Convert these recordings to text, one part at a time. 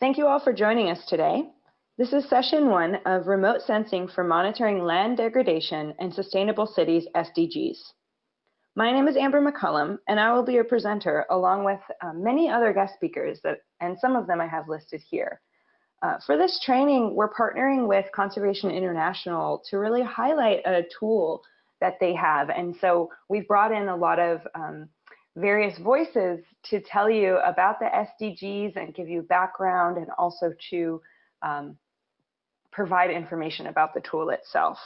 Thank you all for joining us today. This is session one of Remote Sensing for Monitoring Land Degradation and Sustainable Cities SDGs. My name is Amber McCullum, and I will be your presenter along with uh, many other guest speakers, that, and some of them I have listed here. Uh, for this training, we're partnering with Conservation International to really highlight a tool that they have. And so we've brought in a lot of um, various voices to tell you about the SDGs and give you background and also to um, provide information about the tool itself.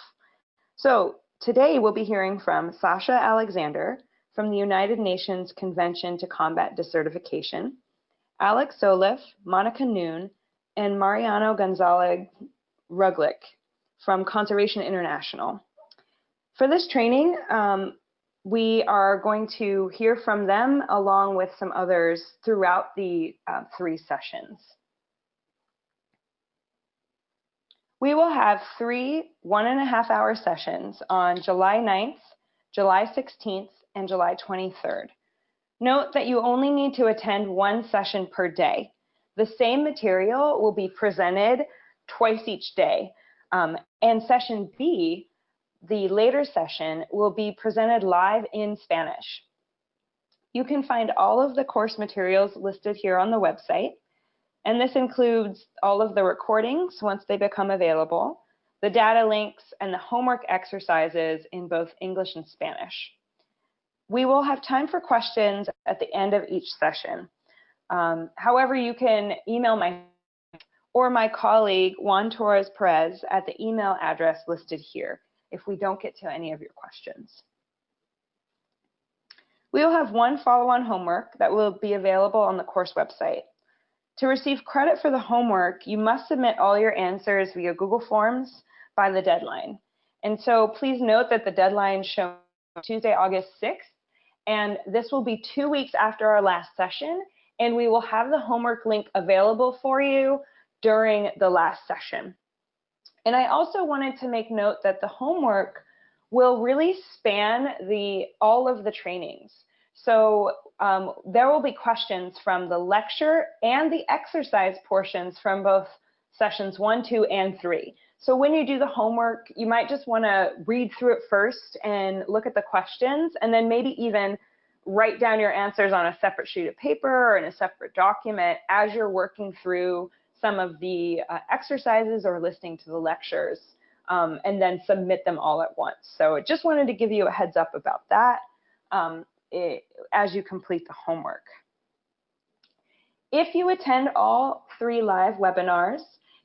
So today we'll be hearing from Sasha Alexander from the United Nations Convention to Combat Desertification, Alex Zvoleff, Monica Noon, and Mariano Gonzalez Roglich from Conservation International. For this training, um, we are going to hear from them along with some others throughout the uh, three sessions. We will have three one and a half hour sessions on July 9th, July 16th, and July 23rd. Note that you only need to attend one session per day. The same material will be presented twice each day. Um, and session B the later session will be presented live in Spanish. You can find all of the course materials listed here on the website, and this includes all of the recordings once they become available, the data links, and the homework exercises in both English and Spanish. We will have time for questions at the end of each session. Um, however, you can email my or my colleague Juan Torres Perez at the email address listed here if we don't get to any of your questions. We will have one follow-on homework that will be available on the course website. To receive credit for the homework, you must submit all your answers via Google Forms by the deadline. And so please note that the deadline shown Tuesday, August 6th, and this will be two weeks after our last session, and we will have the homework link available for you during the last session. And I also wanted to make note that the homework will really span the all of the trainings. So um, there will be questions from the lecture and the exercise portions from both sessions one, two, and three. So when you do the homework, you might just want to read through it first and look at the questions, and then maybe even write down your answers on a separate sheet of paper or in a separate document as you're working through some of the uh, exercises or listening to the lectures um, and then submit them all at once. So I just wanted to give you a heads up about that um, it, as you complete the homework. If you attend all three live webinars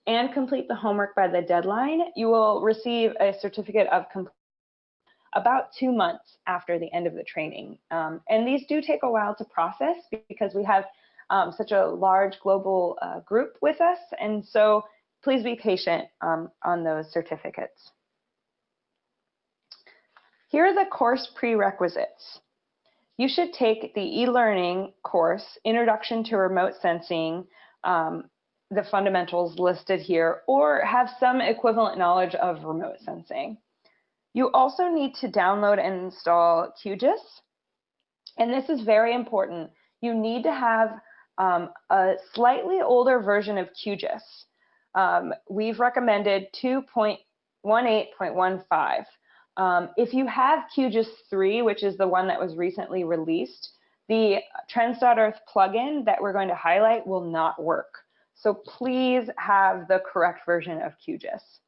and complete the homework by the deadline, you will receive a certificate of completion about two months after the end of the training. Um, and these do take a while to process because we have um, such a large global uh, group with us. And so please be patient um, on those certificates. Here are the course prerequisites. You should take the e-learning course, Introduction to Remote Sensing, um, the fundamentals listed here, or have some equivalent knowledge of remote sensing. You also need to download and install QGIS. And this is very important. You need to have um, a slightly older version of QGIS. Um, we've recommended 2.18.15. Um, if you have QGIS 3, which is the one that was recently released, the Trends.Earth plugin that we're going to highlight will not work. So please have the correct version of QGIS.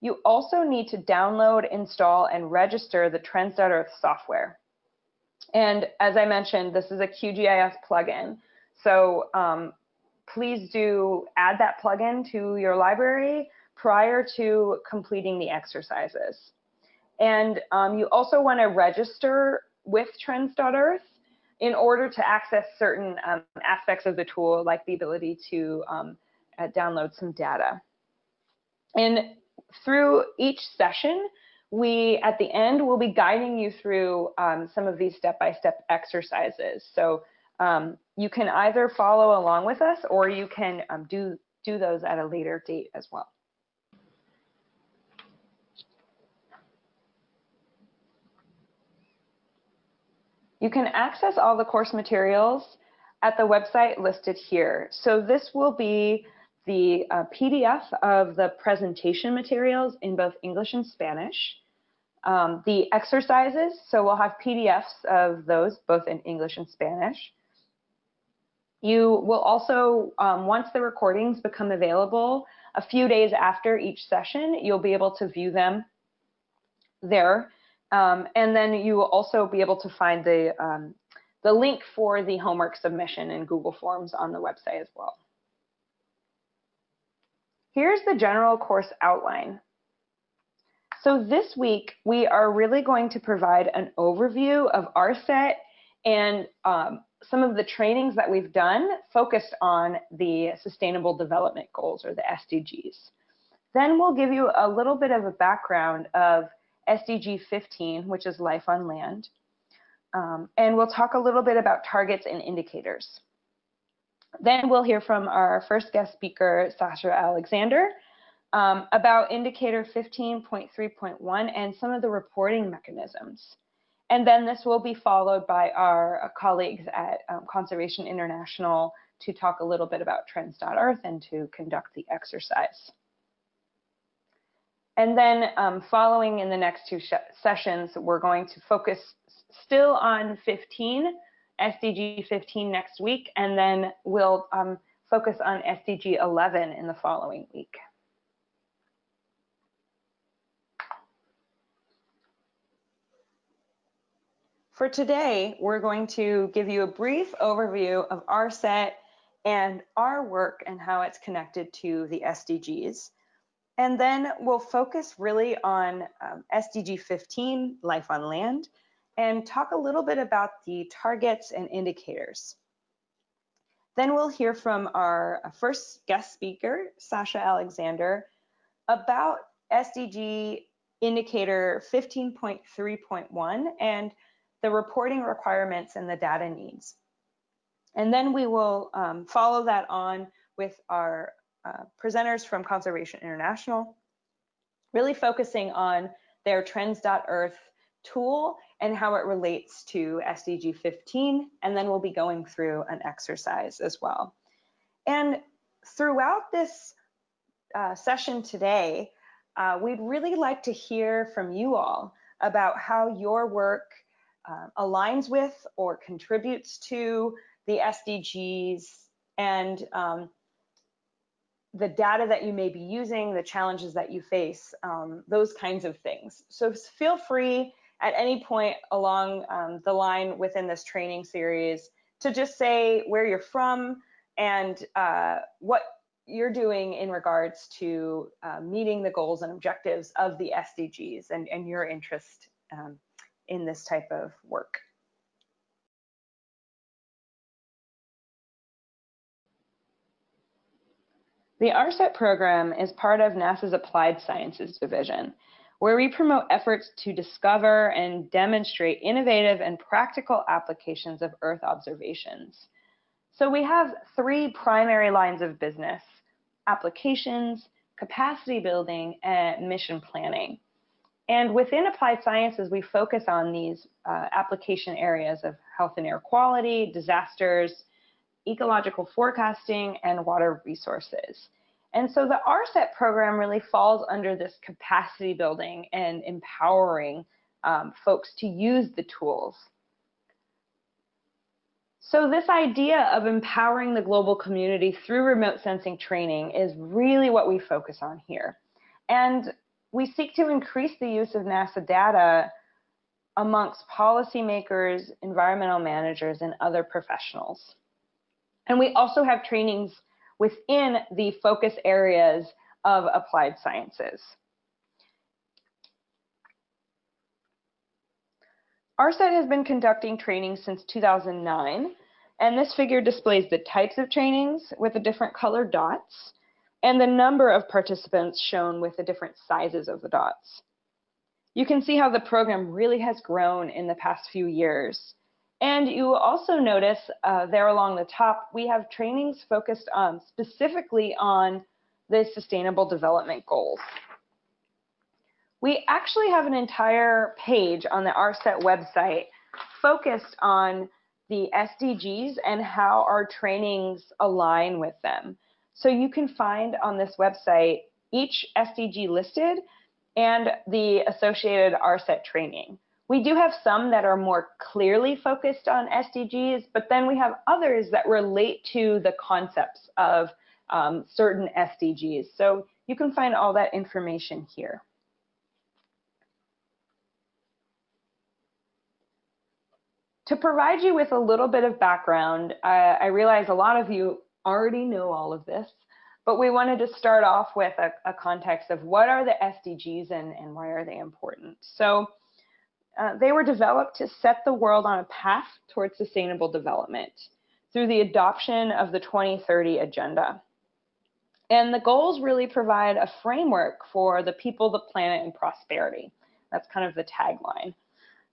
You also need to download, install, and register the Trends.Earth software. And as I mentioned, this is a QGIS plugin. So um, please do add that plugin to your library prior to completing the exercises. And um, you also want to register with Trends.Earth in order to access certain um, aspects of the tool, like the ability to um, uh, download some data. And through each session, we, at the end, will be guiding you through um, some of these step-by-step -step exercises. So um, you can either follow along with us or you can um, do, do those at a later date as well. You can access all the course materials at the website listed here. So this will be the uh, PDF of the presentation materials in both English and Spanish. Um, the exercises, so we'll have PDFs of those both in English and Spanish. You will also, um, once the recordings become available, a few days after each session, you'll be able to view them there. Um, and then you will also be able to find the, um, the link for the homework submission in Google Forms on the website as well. Here's the general course outline. So this week, we are really going to provide an overview of ARSET and um, some of the trainings that we've done focused on the Sustainable Development Goals or the SDGs. Then we'll give you a little bit of a background of SDG 15, which is life on land. Um, and we'll talk a little bit about targets and indicators. Then we'll hear from our first guest speaker, Sasha Alexander, um, about indicator 15.3.1 and some of the reporting mechanisms. And then this will be followed by our uh, colleagues at um, Conservation International to talk a little bit about trends.earth and to conduct the exercise. And then um, following in the next two sessions, we're going to focus still on 15, SDG 15 next week, and then we'll um, focus on SDG 11 in the following week. For today, we're going to give you a brief overview of ARSET and our work and how it's connected to the SDGs. And then we'll focus really on um, SDG 15, life on land, and talk a little bit about the targets and indicators. Then we'll hear from our uh, first guest speaker, Sasha Alexander, about SDG indicator 15.3.1 and the reporting requirements and the data needs. And then we will um, follow that on with our uh, presenters from Conservation International, really focusing on their trends.earth tool and how it relates to SDG 15. And then we'll be going through an exercise as well. And throughout this uh, session today, uh, we'd really like to hear from you all about how your work uh, aligns with or contributes to the SDGs and um, the data that you may be using, the challenges that you face, um, those kinds of things. So feel free at any point along um, the line within this training series to just say where you're from and uh, what you're doing in regards to uh, meeting the goals and objectives of the SDGs and, and your interest um, in this type of work. The ARSET program is part of NASA's Applied Sciences Division, where we promote efforts to discover and demonstrate innovative and practical applications of Earth observations. So we have three primary lines of business, applications, capacity building, and mission planning. And within applied sciences, we focus on these uh, application areas of health and air quality, disasters, ecological forecasting, and water resources. And so the ARSET program really falls under this capacity building and empowering um, folks to use the tools. So this idea of empowering the global community through remote sensing training is really what we focus on here. And we seek to increase the use of NASA data amongst policymakers, environmental managers, and other professionals. And we also have trainings within the focus areas of applied sciences. ARSET has been conducting training since 2009, and this figure displays the types of trainings with the different colored dots and the number of participants shown with the different sizes of the dots. You can see how the program really has grown in the past few years. And you also notice uh, there along the top, we have trainings focused on specifically on the Sustainable Development Goals. We actually have an entire page on the ARSET website focused on the SDGs and how our trainings align with them. So you can find on this website each SDG listed and the associated ARSET training. We do have some that are more clearly focused on SDGs, but then we have others that relate to the concepts of um, certain SDGs. So you can find all that information here. To provide you with a little bit of background, I, I realize a lot of you already know all of this, but we wanted to start off with a, a context of what are the SDGs and, and why are they important. So uh, they were developed to set the world on a path towards sustainable development through the adoption of the 2030 Agenda. And the goals really provide a framework for the people, the planet, and prosperity. That's kind of the tagline.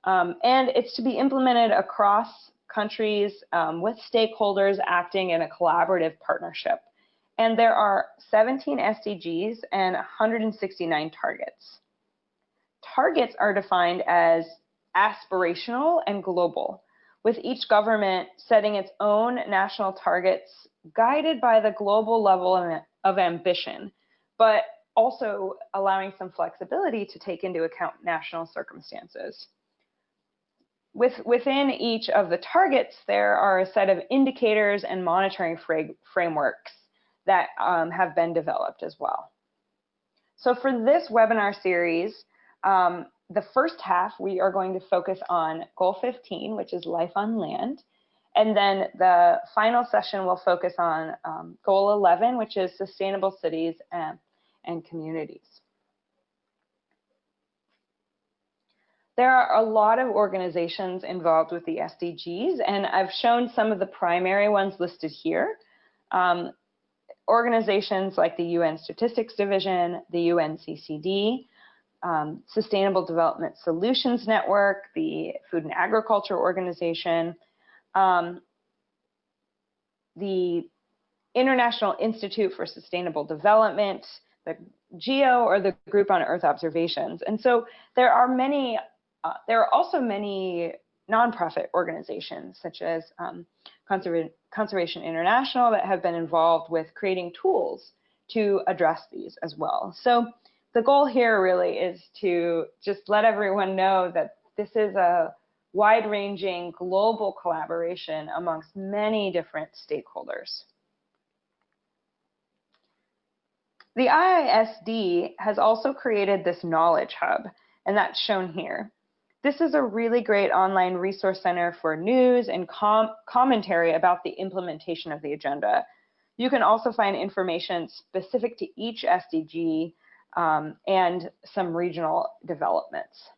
Um, and it's to be implemented across countries um, with stakeholders acting in a collaborative partnership. And there are 17 SDGs and 169 targets. Targets are defined as aspirational and global, with each government setting its own national targets guided by the global level of ambition, but also allowing some flexibility to take into account national circumstances. With, within each of the targets, there are a set of indicators and monitoring frameworks that um, have been developed as well. So for this webinar series, um, the first half, we are going to focus on goal 15, which is life on land. And then the final session will focus on um, goal 11, which is sustainable cities and, and communities. There are a lot of organizations involved with the SDGs, and I've shown some of the primary ones listed here. Um, organizations like the UN Statistics Division, the UNCCD, um, Sustainable Development Solutions Network, the Food and Agriculture Organization, um, the International Institute for Sustainable Development, the GEO, or the Group on Earth Observations. And so there are many, uh, there are also many nonprofit organizations such as um, Conserva Conservation International that have been involved with creating tools to address these as well. So the goal here really is to just let everyone know that this is a wide-ranging global collaboration amongst many different stakeholders. The IISD has also created this knowledge hub, and that's shown here. This is a really great online resource center for news and com commentary about the implementation of the agenda. You can also find information specific to each SDG um, and some regional developments.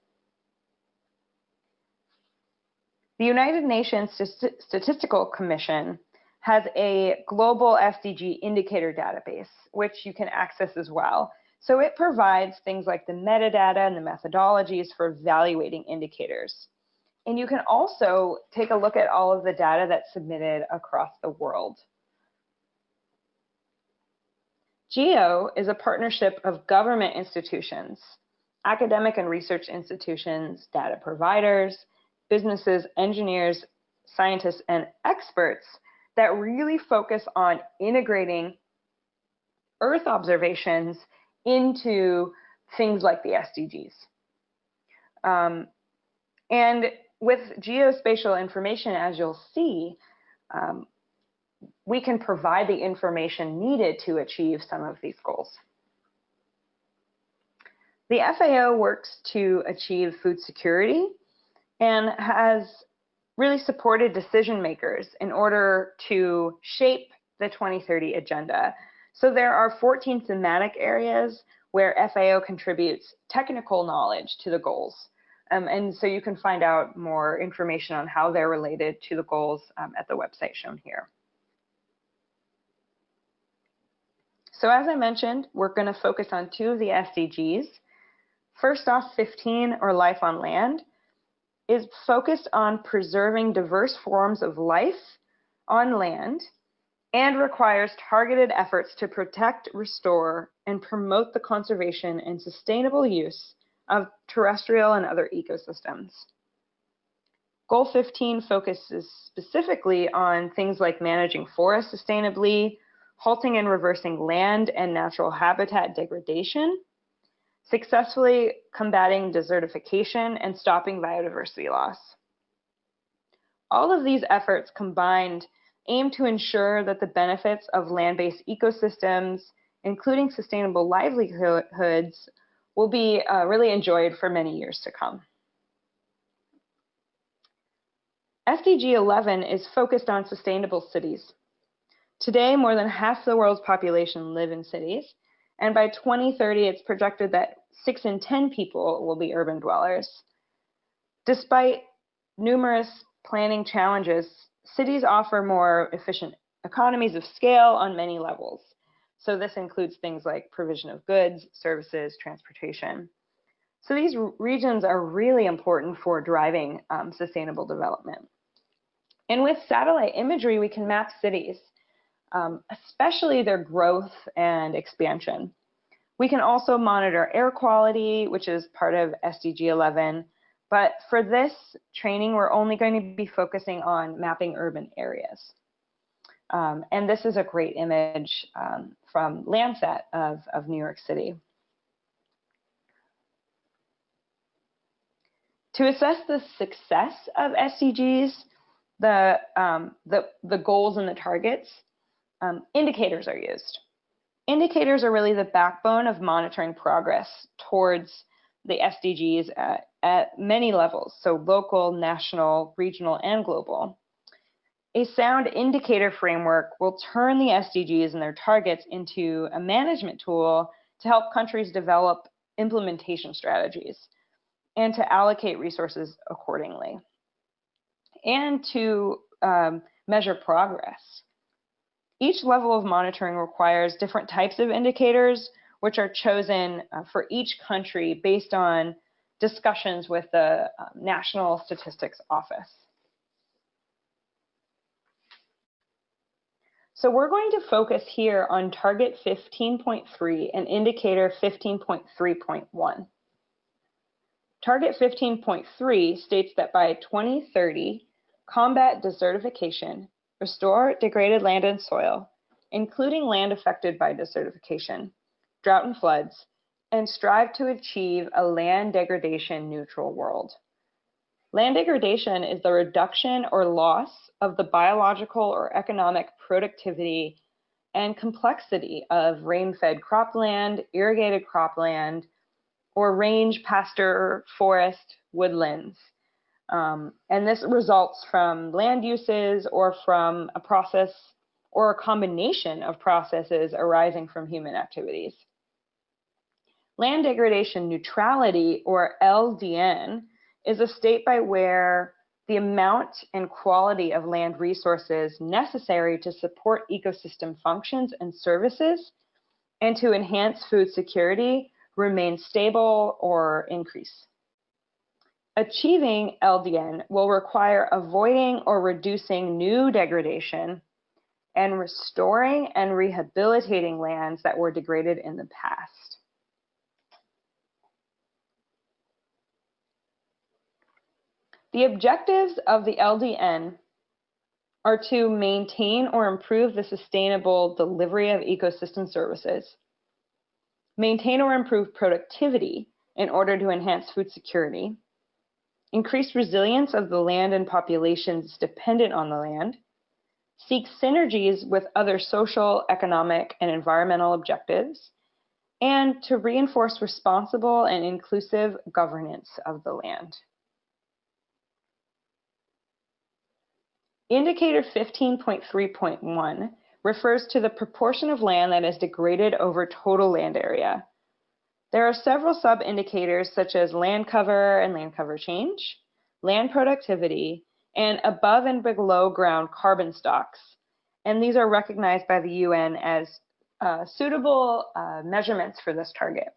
The United Nations Statistical Commission has a global SDG indicator database, which you can access as well. So it provides things like the metadata and the methodologies for evaluating indicators. And you can also take a look at all of the data that's submitted across the world. GEO is a partnership of government institutions, academic and research institutions, data providers, businesses, engineers, scientists, and experts that really focus on integrating Earth observations into things like the SDGs. Um, and with geospatial information, as you'll see, um, we can provide the information needed to achieve some of these goals. The FAO works to achieve food security and has really supported decision makers in order to shape the 2030 agenda. So there are 14 thematic areas where FAO contributes technical knowledge to the goals. Um, and so you can find out more information on how they're related to the goals um, at the website shown here. So as I mentioned, we're going to focus on two of the SDGs. First off, 15, or Life on Land, is focused on preserving diverse forms of life on land and requires targeted efforts to protect, restore, and promote the conservation and sustainable use of terrestrial and other ecosystems. Goal 15 focuses specifically on things like managing forests sustainably, halting and reversing land and natural habitat degradation, successfully combating desertification, and stopping biodiversity loss. All of these efforts combined aim to ensure that the benefits of land-based ecosystems, including sustainable livelihoods, will be uh, really enjoyed for many years to come. SDG 11 is focused on sustainable cities. Today, more than half the world's population live in cities, and by 2030, it's projected that 6 in 10 people will be urban dwellers. Despite numerous planning challenges, cities offer more efficient economies of scale on many levels. So this includes things like provision of goods, services, transportation. So these regions are really important for driving um, sustainable development. And with satellite imagery, we can map cities, um, especially their growth and expansion. We can also monitor air quality, which is part of SDG 11. But for this training, we're only going to be focusing on mapping urban areas. Um, and this is a great image um, from Landsat of, of New York City. To assess the success of SDGs, the, um, the, the goals and the targets, um, indicators are used. Indicators are really the backbone of monitoring progress towards the SDGs at, at many levels, so local, national, regional, and global. A sound indicator framework will turn the SDGs and their targets into a management tool to help countries develop implementation strategies and to allocate resources accordingly and to um, measure progress. Each level of monitoring requires different types of indicators, which are chosen uh, for each country based on discussions with the uh, National Statistics Office. So we're going to focus here on target 15.3 and indicator 15.3.1. Target 15.3 states that by 2030, combat desertification, restore degraded land and soil, including land affected by desertification, drought and floods, and strive to achieve a land degradation neutral world. Land degradation is the reduction or loss of the biological or economic productivity and complexity of rain-fed cropland, irrigated cropland, or range pasture forest woodlands. Um, and this results from land uses or from a process or a combination of processes arising from human activities. Land degradation neutrality, or LDN, is a state by where the amount and quality of land resources necessary to support ecosystem functions and services and to enhance food security remain stable or increase. Achieving LDN will require avoiding or reducing new degradation and restoring and rehabilitating lands that were degraded in the past. The objectives of the LDN are to maintain or improve the sustainable delivery of ecosystem services, maintain or improve productivity in order to enhance food security, increase resilience of the land and populations dependent on the land, seek synergies with other social, economic, and environmental objectives, and to reinforce responsible and inclusive governance of the land. Indicator 15.3.1 refers to the proportion of land that is degraded over total land area. There are several sub-indicators such as land cover and land cover change, land productivity, and above and below ground carbon stocks. And these are recognized by the UN as uh, suitable uh, measurements for this target.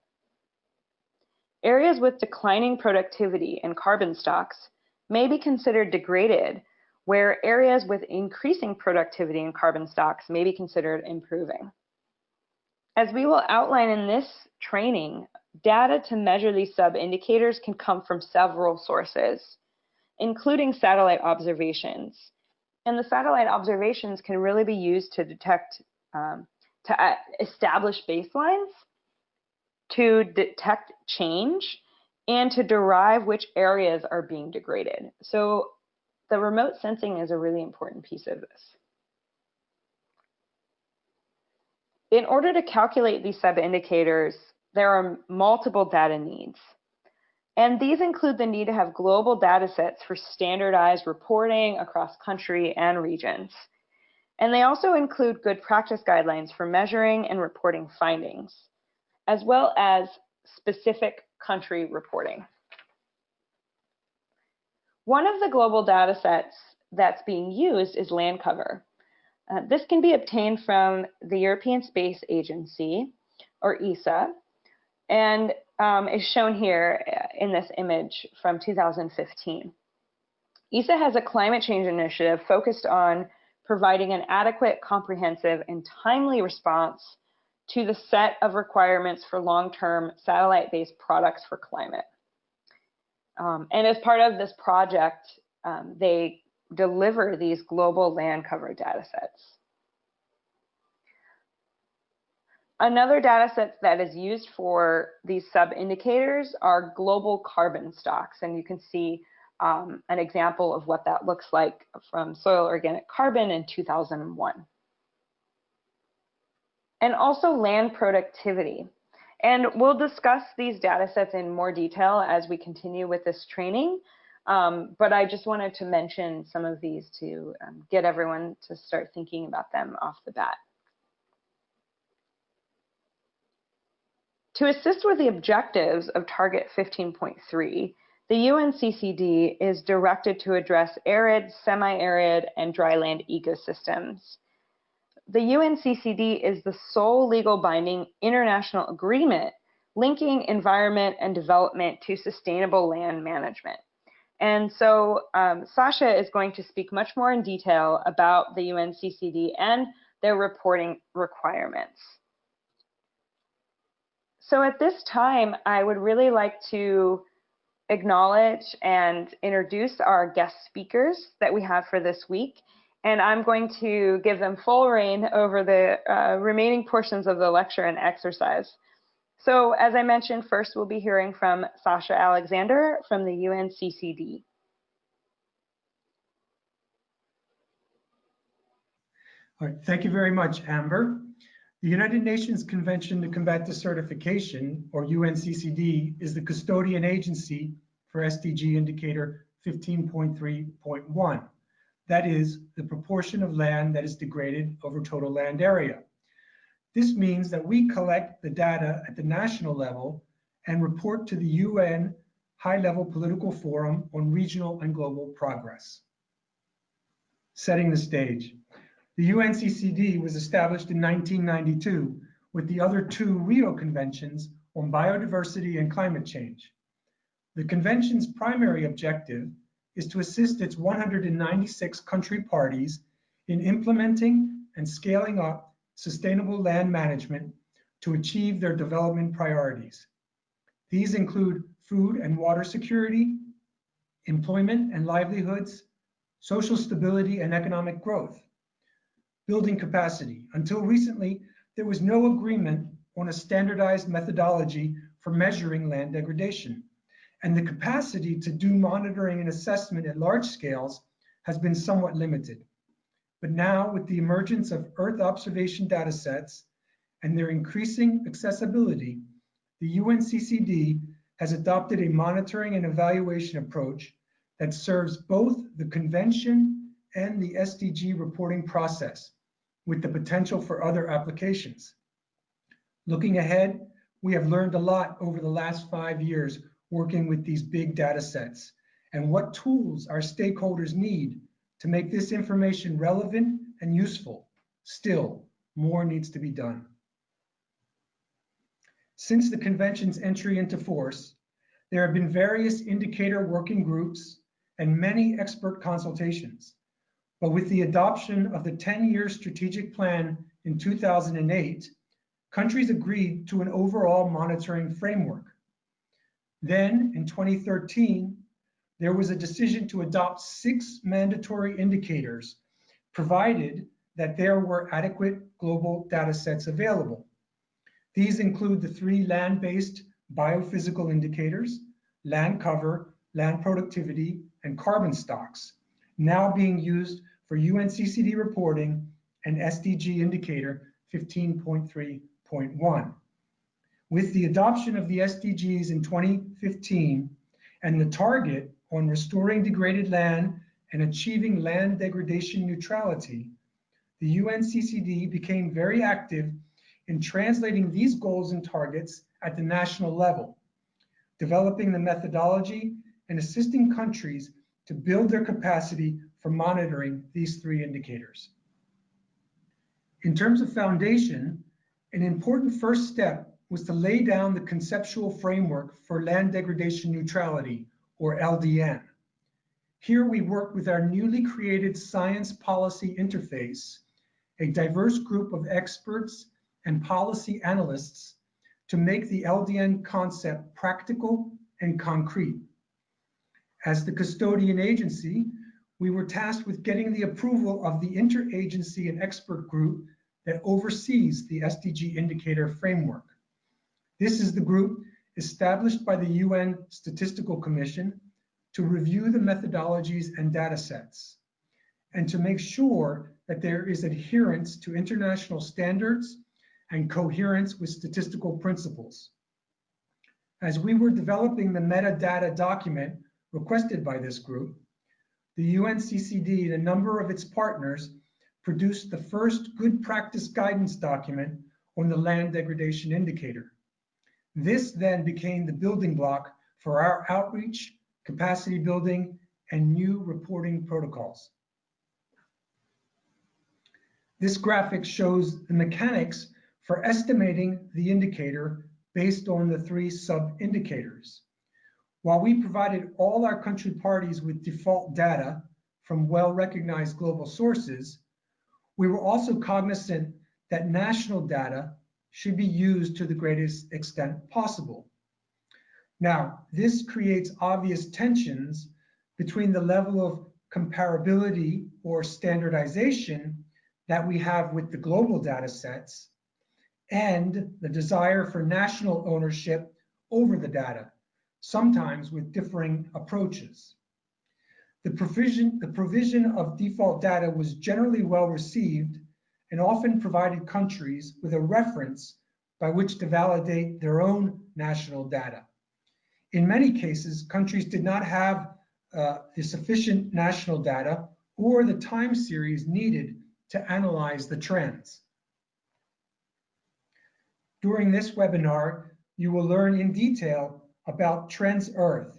Areas with declining productivity and carbon stocks may be considered degraded where areas with increasing productivity and carbon stocks may be considered improving. As we will outline in this training, data to measure these sub-indicators can come from several sources, including satellite observations. And the satellite observations can really be used to detect, um, to uh, establish baselines, to detect change, and to derive which areas are being degraded. So the remote sensing is a really important piece of this. In order to calculate these sub-indicators, there are multiple data needs. And these include the need to have global data sets for standardized reporting across country and regions. And they also include good practice guidelines for measuring and reporting findings, as well as specific country reporting. One of the global data sets that's being used is land cover. Uh, this can be obtained from the European Space Agency, or ESA, and um, is shown here uh, in this image from 2015. ESA has a climate change initiative focused on providing an adequate, comprehensive, and timely response to the set of requirements for long-term satellite-based products for climate. Um, and as part of this project, um, they deliver these global land cover data sets. Another data set that is used for these sub-indicators are global carbon stocks. And you can see um, an example of what that looks like from soil organic carbon in 2001. And also land productivity. And we'll discuss these data sets in more detail as we continue with this training. Um, but I just wanted to mention some of these to um, get everyone to start thinking about them off the bat. To assist with the objectives of Target 15.3, the UNCCD is directed to address arid, semi-arid, and dryland ecosystems. The UNCCD is the sole legal binding international agreement linking environment and development to sustainable land management. And so um, Sasha is going to speak much more in detail about the UNCCD and their reporting requirements. So at this time, I would really like to acknowledge and introduce our guest speakers that we have for this week. And I'm going to give them full reign over the uh, remaining portions of the lecture and exercise. So as I mentioned, first we'll be hearing from Sasha Alexander from the UNCCD. All right, thank you very much, Amber. The United Nations Convention to Combat Desertification, or UNCCD, is the custodian agency for SDG indicator 15.3.1. That is the proportion of land that is degraded over total land area. This means that we collect the data at the national level and report to the UN High-Level Political Forum on Regional and Global Progress. Setting the stage. The UNCCD was established in 1992 with the other two Rio Conventions on biodiversity and climate change. The convention's primary objective is to assist its 196 country parties in implementing and scaling up sustainable land management to achieve their development priorities. These include food and water security, employment and livelihoods, social stability and economic growth, building capacity. Until recently, there was no agreement on a standardized methodology for measuring land degradation. And the capacity to do monitoring and assessment at large scales has been somewhat limited. But now with the emergence of Earth observation data sets and their increasing accessibility, the UNCCD has adopted a monitoring and evaluation approach that serves both the convention and the SDG reporting process with the potential for other applications. Looking ahead, we have learned a lot over the last five years working with these big data sets and what tools our stakeholders need to make this information relevant and useful. Still, more needs to be done. Since the convention's entry into force, there have been various indicator working groups and many expert consultations. But with the adoption of the 10-year strategic plan in 2008, countries agreed to an overall monitoring framework. Then in 2013, there was a decision to adopt six mandatory indicators, provided that there were adequate global data sets available. These include the three land-based biophysical indicators, land cover, land productivity, and carbon stocks, now being used for UNCCD reporting and SDG indicator 15.3.1. With the adoption of the SDGs in 2015 and the target on restoring degraded land and achieving land degradation neutrality, the UNCCD became very active in translating these goals and targets at the national level, developing the methodology and assisting countries to build their capacity for monitoring these three indicators. In terms of foundation, an important first step was to lay down the conceptual framework for land degradation neutrality, or LDN. Here we worked with our newly created science policy interface, a diverse group of experts and policy analysts to make the LDN concept practical and concrete. As the custodian agency, we were tasked with getting the approval of the interagency and expert group that oversees the SDG indicator framework. This is the group established by the UN Statistical Commission to review the methodologies and data sets and to make sure that there is adherence to international standards and coherence with statistical principles. As we were developing the metadata document requested by this group, the UNCCD and a number of its partners produced the first good practice guidance document on the land degradation indicator. This then became the building block for our outreach, capacity building, and new reporting protocols. This graphic shows the mechanics for estimating the indicator based on the three sub-indicators. While we provided all our country parties with default data from well-recognized global sources, we were also cognizant that national data should be used to the greatest extent possible. Now, this creates obvious tensions between the level of comparability or standardization that we have with the global data sets and the desire for national ownership over the data, sometimes with differing approaches. The provision, the provision of default data was generally well received and often provided countries with a reference by which to validate their own national data. In many cases, countries did not have uh, the sufficient national data or the time series needed to analyze the trends. During this webinar, you will learn in detail about Trends Earth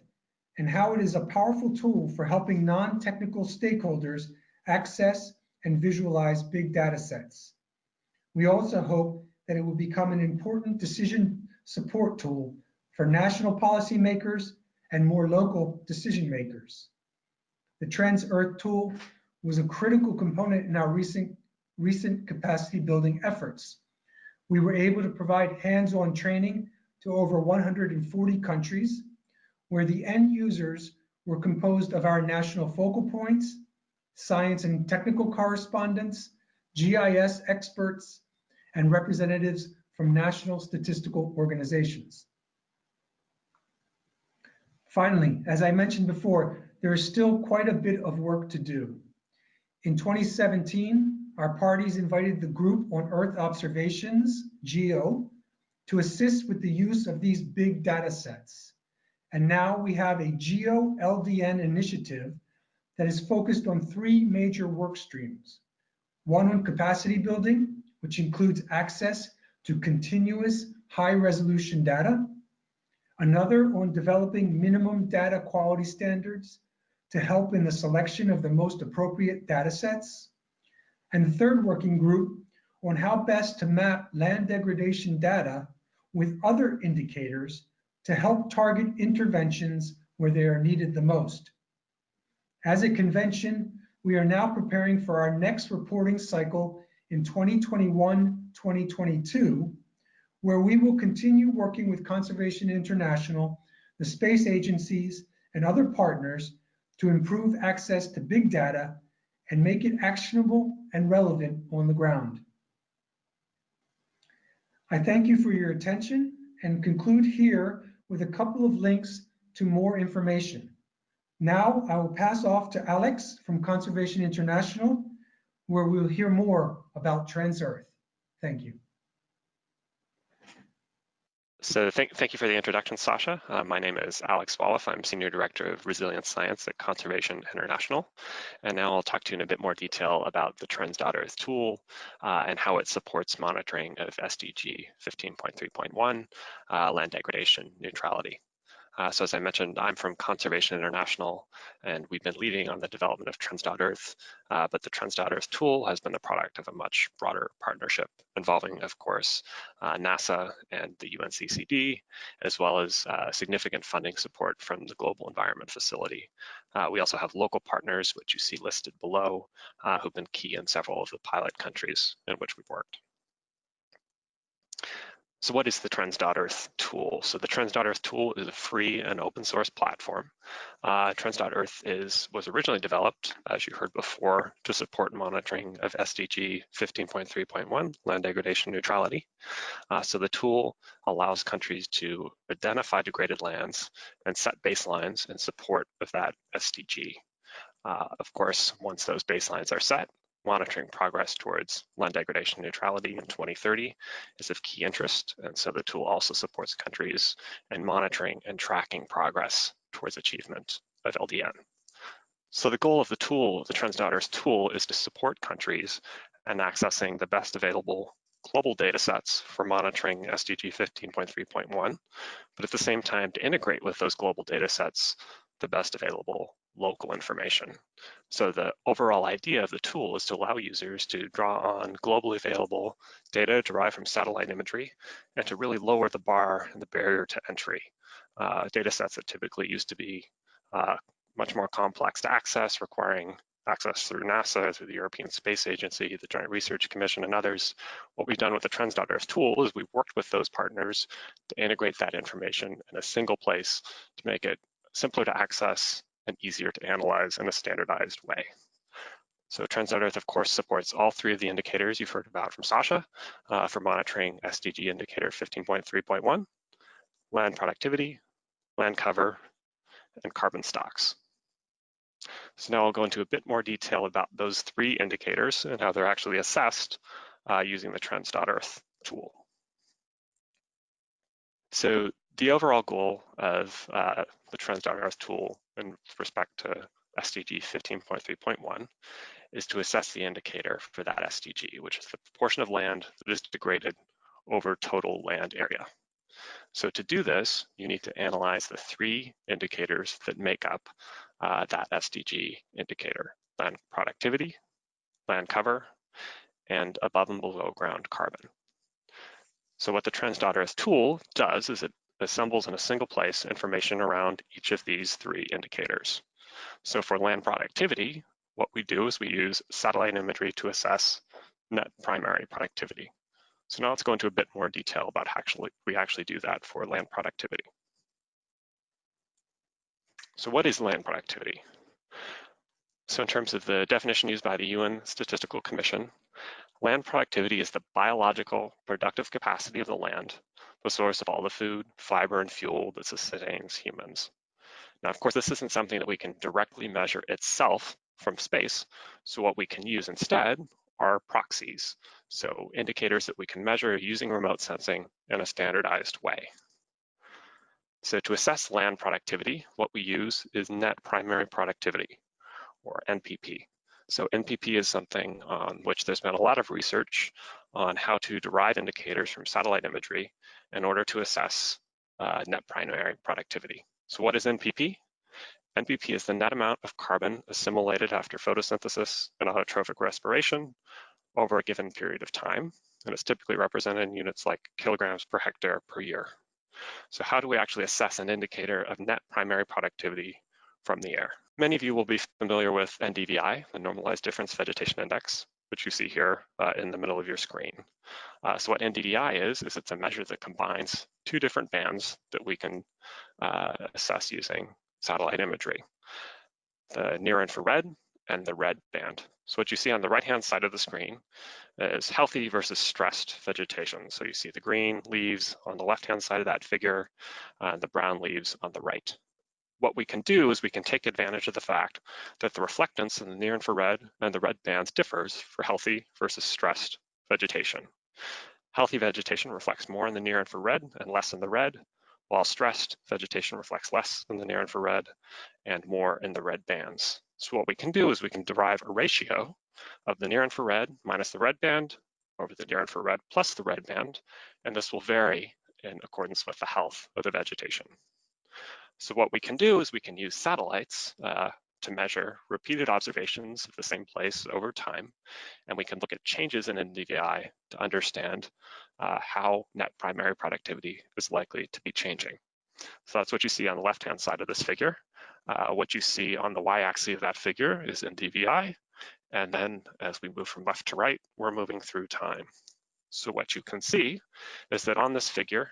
and how it is a powerful tool for helping non-technical stakeholders access and visualize big data sets. We also hope that it will become an important decision support tool for national policymakers and more local decision makers. The Trends Earth tool was a critical component in our recent, recent capacity building efforts. We were able to provide hands-on training to over 140 countries where the end users were composed of our national focal points, science and technical correspondents, GIS experts, and representatives from national statistical organizations. Finally, as I mentioned before, there is still quite a bit of work to do. In 2017, our parties invited the Group on Earth Observations, GEO, to assist with the use of these big data sets. And now we have a GEO LDN initiative that is focused on three major work streams. One on capacity building, which includes access to continuous high resolution data. Another on developing minimum data quality standards to help in the selection of the most appropriate data sets. And the third working group on how best to map land degradation data with other indicators to help target interventions where they are needed the most. As a convention, we are now preparing for our next reporting cycle in 2021-2022, where we will continue working with Conservation International, the space agencies, and other partners to improve access to big data and make it actionable and relevant on the ground. I thank you for your attention and conclude here with a couple of links to more information. Now I will pass off to Alex from Conservation International, where we'll hear more about Trends.Earth. Thank you. So thank, thank you for the introduction, Sasha. Uh, my name is Alex Zvoleff. I'm Senior Director of Resilience Science at Conservation International. And now I'll talk to you in a bit more detail about the Trends.Earth tool uh, and how it supports monitoring of SDG 15.3.1, uh, land degradation neutrality. Uh, so as I mentioned, I'm from Conservation International, and we've been leading on the development of Trends.Earth, uh, but the Trends.Earth tool has been the product of a much broader partnership involving, of course, uh, NASA and the UNCCD, as well as uh, significant funding support from the Global Environment Facility. Uh, we also have local partners, which you see listed below, uh, who've been key in several of the pilot countries in which we've worked. So what is the Trends.Earth tool? So the Trends.Earth tool is a free and open source platform. Uh, Trends.Earth is was originally developed, as you heard before, to support monitoring of SDG 15.3.1, land degradation neutrality. Uh, so the tool allows countries to identify degraded lands and set baselines in support of that SDG. Uh, of course, once those baselines are set, monitoring progress towards land degradation neutrality in 2030 is of key interest. And so the tool also supports countries in monitoring and tracking progress towards achievement of LDN. So the goal of the tool, the Trends.Earth tool, is to support countries in accessing the best available global data sets for monitoring SDG 15.3.1, but at the same time to integrate with those global data sets the best available local information. So the overall idea of the tool is to allow users to draw on globally available data derived from satellite imagery and to really lower the bar and the barrier to entry. Uh, data sets that typically used to be uh, much more complex to access, requiring access through NASA, through the European Space Agency, the Joint Research Commission, and others. What we've done with the Trends.Earth tool is we've worked with those partners to integrate that information in a single place to make it simpler to access and easier to analyze in a standardized way. So Trends.Earth, of course, supports all three of the indicators you've heard about from Sasha uh, for monitoring SDG indicator 15.3.1, land productivity, land cover, and carbon stocks. So now I'll go into a bit more detail about those three indicators and how they're actually assessed uh, using the Trends.Earth tool. So the overall goal of uh, the Trends.Earth tool in respect to SDG 15.3.1 is to assess the indicator for that SDG, which is the proportion of land that is degraded over total land area. So to do this, you need to analyze the three indicators that make up uh, that SDG indicator, land productivity, land cover, and above and below ground carbon. So what the Trends.Earth tool does is it assembles in a single place information around each of these three indicators. So for land productivity, what we do is we use satellite imagery to assess net primary productivity. So now let's go into a bit more detail about how actually we actually do that for land productivity. So what is land productivity? So in terms of the definition used by the UN Statistical Commission, land productivity is the biological productive capacity of the land the source of all the food, fiber, and fuel that sustains humans. Now, of course, this isn't something that we can directly measure itself from space. So what we can use instead are proxies. So indicators that we can measure using remote sensing in a standardized way. So to assess land productivity, what we use is net primary productivity, or NPP. So NPP is something on which there's been a lot of research on how to derive indicators from satellite imagery in order to assess uh, net primary productivity. So what is NPP? NPP is the net amount of carbon assimilated after photosynthesis and autotrophic respiration over a given period of time. And it's typically represented in units like kilograms per hectare per year. So how do we actually assess an indicator of net primary productivity from the air? Many of you will be familiar with NDVI, the Normalized Difference Vegetation Index, which you see here uh, in the middle of your screen. Uh, so what NDVI is, is it's a measure that combines two different bands that we can uh, assess using satellite imagery, the near infrared and the red band. So what you see on the right-hand side of the screen is healthy versus stressed vegetation. So you see the green leaves on the left-hand side of that figure, and the brown leaves on the right. What we can do is we can take advantage of the fact that the reflectance in the near infrared and the red bands differs for healthy versus stressed vegetation. Healthy vegetation reflects more in the near infrared and less in the red, while stressed vegetation reflects less in the near infrared and more in the red bands. So what we can do is we can derive a ratio of the near infrared minus the red band over the near infrared plus the red band, and this will vary in accordance with the health of the vegetation. So what we can do is we can use satellites uh, to measure repeated observations of the same place over time, and we can look at changes in NDVI to understand uh, how net primary productivity is likely to be changing. So that's what you see on the left-hand side of this figure. Uh, what you see on the y-axis of that figure is NDVI, and then as we move from left to right, we're moving through time. So what you can see is that on this figure,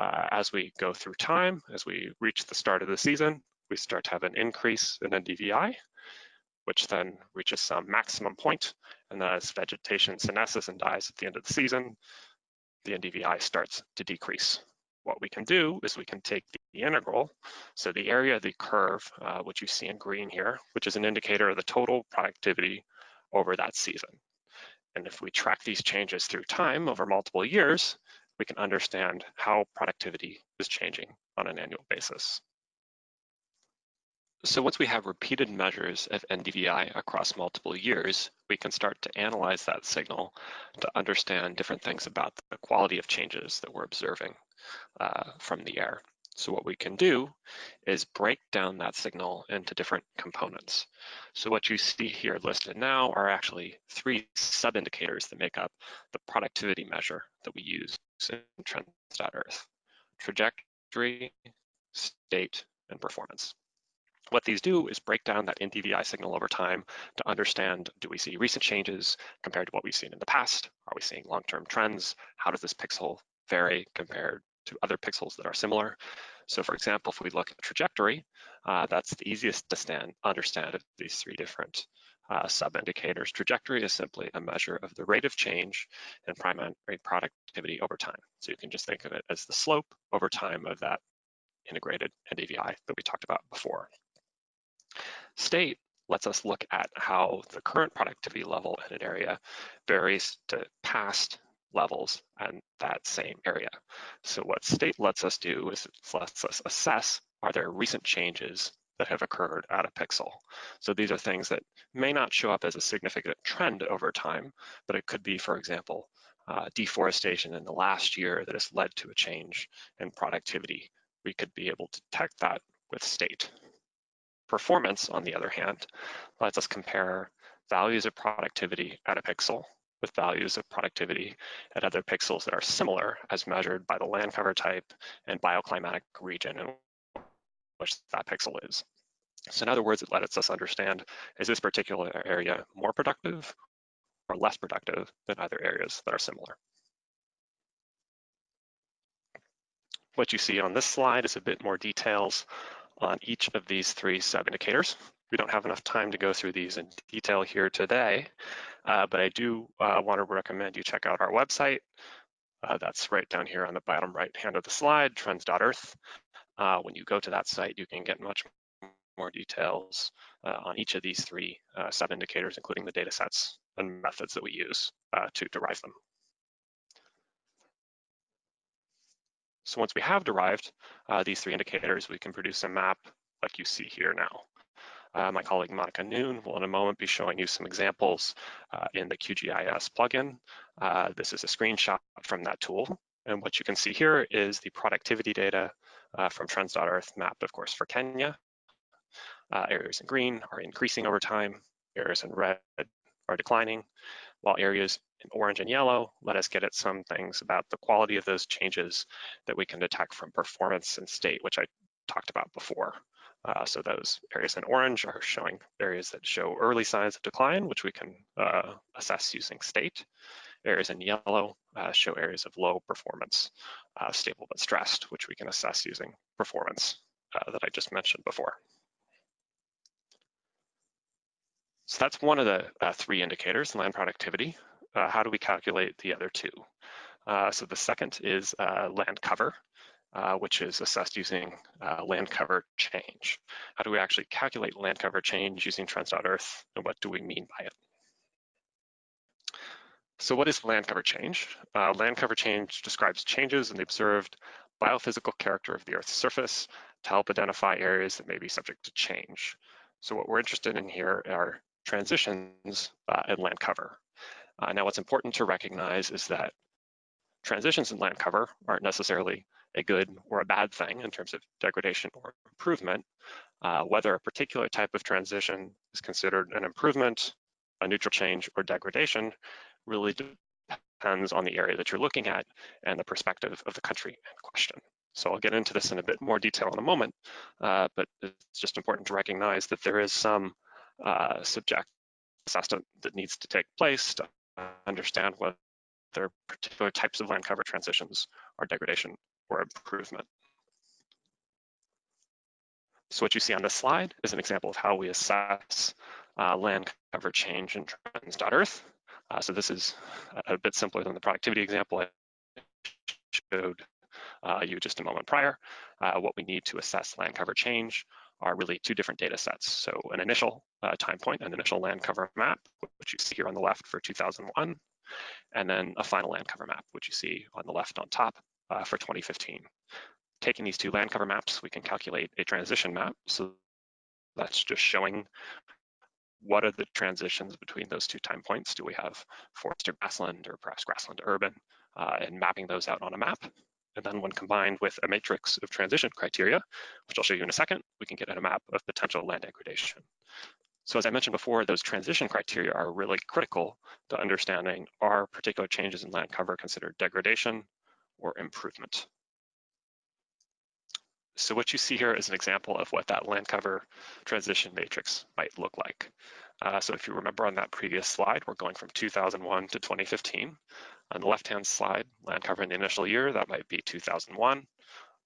uh, as we go through time, as we reach the start of the season, we start to have an increase in NDVI, which then reaches some maximum point, and as vegetation senesces and dies at the end of the season, the NDVI starts to decrease. What we can do is we can take the integral, so the area of the curve, uh, which you see in green here, which is an indicator of the total productivity over that season. And if we track these changes through time over multiple years, we can understand how productivity is changing on an annual basis. So once we have repeated measures of NDVI across multiple years, we can start to analyze that signal to understand different things about the quality of changes that we're observing uh, from the air. So what we can do is break down that signal into different components. So what you see here listed now are actually three sub-indicators that make up the productivity measure that we use in Trends.Earth: trajectory, state, and performance. What these do is break down that NDVI signal over time to understand, do we see recent changes compared to what we've seen in the past? Are we seeing long-term trends? How does this pixel vary compared to other pixels that are similar? So for example, if we look at trajectory, uh, that's the easiest to stand, understand of these three different uh, sub-indicators. Trajectory is simply a measure of the rate of change in primary productivity over time. So you can just think of it as the slope over time of that integrated NDVI that we talked about before. State lets us look at how the current productivity level in an area varies to past levels in that same area. So what state lets us do is it lets us assess, are there recent changes that have occurred at a pixel? So these are things that may not show up as a significant trend over time, but it could be, for example, uh, deforestation in the last year that has led to a change in productivity. We could be able to detect that with state. Performance, on the other hand, lets us compare values of productivity at a pixel with values of productivity at other pixels that are similar as measured by the land cover type and bioclimatic region in which that pixel is. So in other words, it lets us understand, is this particular area more productive or less productive than other areas that are similar? What you see on this slide is a bit more details on each of these three sub-indicators. We don't have enough time to go through these in detail here today, uh, but I do uh, want to recommend you check out our website. Uh, that's right down here on the bottom right hand of the slide, trends.earth. Uh, when you go to that site, you can get much more details uh, on each of these three uh, sub-indicators, including the data sets and methods that we use to derive them. So once we have derived these three indicators, we can produce a map like you see here now. Uh, my colleague Monica Noon will in a moment be showing you some examples uh, in the QGIS plugin. Uh, this is a screenshot from that tool. And what you can see here is the productivity data uh, from Trends.Earth mapped, of course, for Kenya. Uh, areas in green are increasing over time. Areas in red are declining, while areas in orange and yellow let us get at some things about the quality of those changes that we can detect from performance and state, which I talked about before. Uh, so those areas in orange are showing areas that show early signs of decline, which we can uh, assess using state. Areas in yellow uh, show areas of low performance, uh, stable but stressed, which we can assess using performance. uh, that I just mentioned before. So that's one of the uh, three indicators, land productivity. How do we calculate the other two? So the second is land cover, uh, which is assessed using uh, land cover change. How do we actually calculate land cover change using trends.earth and what do we mean by it? So what is land cover change? Uh, land cover change describes changes in the observed biophysical character of the Earth's surface to help identify areas that may be subject to change. So what we're interested in here are transitions uh, in land cover. Uh, now what's important to recognize is that transitions in land cover aren't necessarily a good or a bad thing in terms of degradation or improvement. Uh, whether a particular type of transition is considered an improvement, a neutral change, or degradation really depends on the area that you're looking at and the perspective of the country in question. So I'll get into this in a bit more detail in a moment, uh, but it's just important to recognize that there is some uh, subject assessment that needs to take place to understand whether particular types of land cover transitions are degradation or improvement. So what you see on this slide is an example of how we assess uh, land cover change in trends.earth. Uh, so this is a, bit simpler than the productivity example I showed uh, you just a moment prior. Uh, what we need to assess land cover change are really two different data sets. So an initial uh, time point, an initial land cover map, which you see here on the left for 2001, and then a final land cover map, which you see on the left on top uh, for 2015. Taking these two land cover maps, we can calculate a transition map. So that's just showing what are the transitions between those two time points? Do we have forest to grassland or perhaps grassland urban uh, and mapping those out on a map? And then when combined with a matrix of transition criteria, which I'll show you in a second, we can get a map of potential land degradation. So as I mentioned before, those transition criteria are really critical to understanding are particular changes in land cover considered degradation or improvement. So what you see here is an example of what that land cover transition matrix might look like. Uh, so if you remember on that previous slide, we're going from 2001 to 2015. On the left-hand slide, land cover in the initial year, that might be 2001.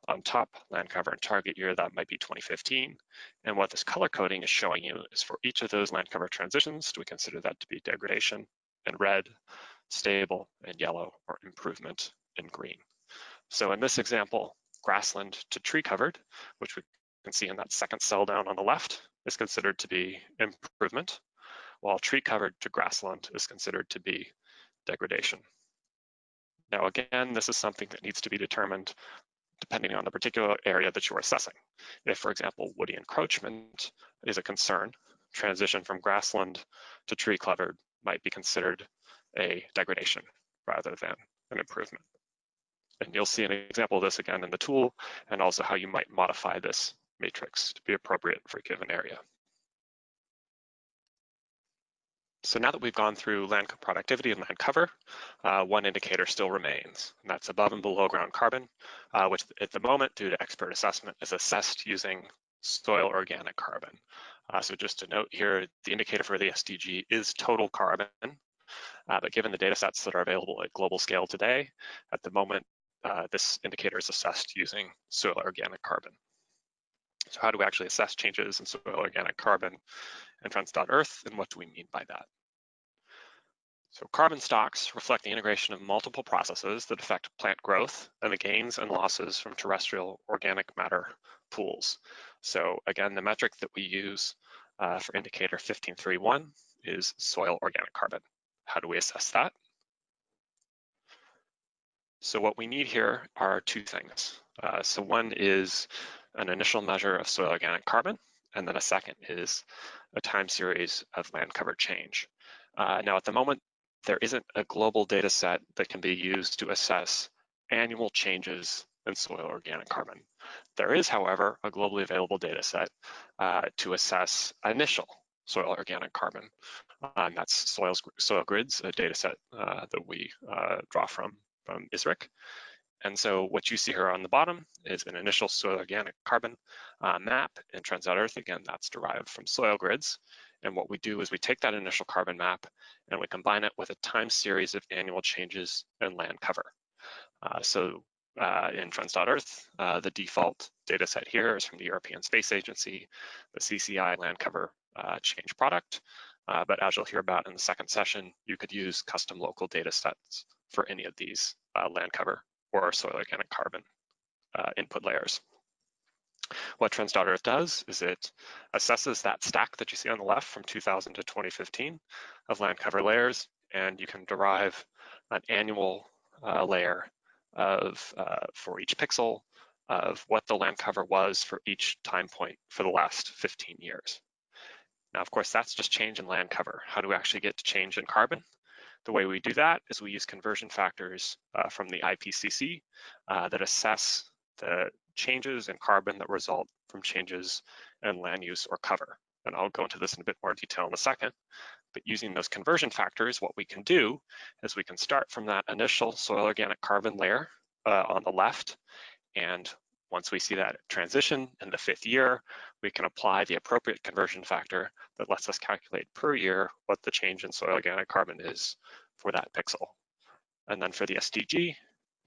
On top, land cover and target year, that might be 2015. And what this color coding is showing you is for each of those land cover transitions, do we consider that to be degradation in red, stable in yellow, or improvement in green? So in this example, grassland to tree covered, which we can see in that second cell down on the left, is considered to be improvement, while tree covered to grassland is considered to be degradation. Now again, this is something that needs to be determined depending on the particular area that you're assessing. If, for example, woody encroachment is a concern, transition from grassland to tree covered might be considered a degradation rather than an improvement. And you'll see an example of this again in the tool and also how you might modify this matrix to be appropriate for a given area. So now that we've gone through land productivity and land cover, uh, one indicator still remains, and that's above and below ground carbon, uh, which at the moment, due to expert assessment, is assessed using soil organic carbon. Uh, so just to note here, the indicator for the SDG is total carbon, uh, but given the data sets that are available at global scale today, at the moment, uh, this indicator is assessed using soil organic carbon. So how do we actually assess changes in soil organic carbon and trends.earth, and what do we mean by that? So carbon stocks reflect the integration of multiple processes that affect plant growth and the gains and losses from terrestrial organic matter pools. So again, the metric that we use uh, for indicator 1531 is soil organic carbon. How do we assess that? So what we need here are two things. Uh, so one is an initial measure of soil organic carbon, and then a second is a time series of land cover change. Uh, now at the moment, there isn't a global data set that can be used to assess annual changes in soil organic carbon. There is, however, a globally available data set uh, to assess initial soil organic carbon. And that's soil, SoilGrids, a data set uh, that we uh, draw from from ISRIC. And so what you see here on the bottom is an initial soil organic carbon uh, map in trends.earth. Again, that's derived from SoilGrids. And what we do is we take that initial carbon map and we combine it with a time series of annual changes in land cover. Uh, so uh, in Trends.Earth. Uh, the default data set here is from the European Space Agency, the CCI land cover uh, change product. Uh, but as you'll hear about in the second session, you could use custom local data sets for any of these uh, land cover or soil organic carbon uh, input layers. What Trends.Earth does is it assesses that stack that you see on the left from 2000 to 2015 of land cover layers, and you can derive an annual uh, layer of uh, for each pixel of what the land cover was for each time point for the last 15 years. Now, of course, that's just change in land cover. How do we actually get to change in carbon? The way we do that is we use conversion factors uh, from the IPCC uh, that assess the changes in carbon that result from changes in land use or cover. And I'll go into this in a bit more detail in a second. But using those conversion factors, what we can do is we can start from that initial soil organic carbon layer uh, on the left. And once we see that transition in the fifth year, we can apply the appropriate conversion factor that lets us calculate per year what the change in soil organic carbon is for that pixel. And then for the SDG,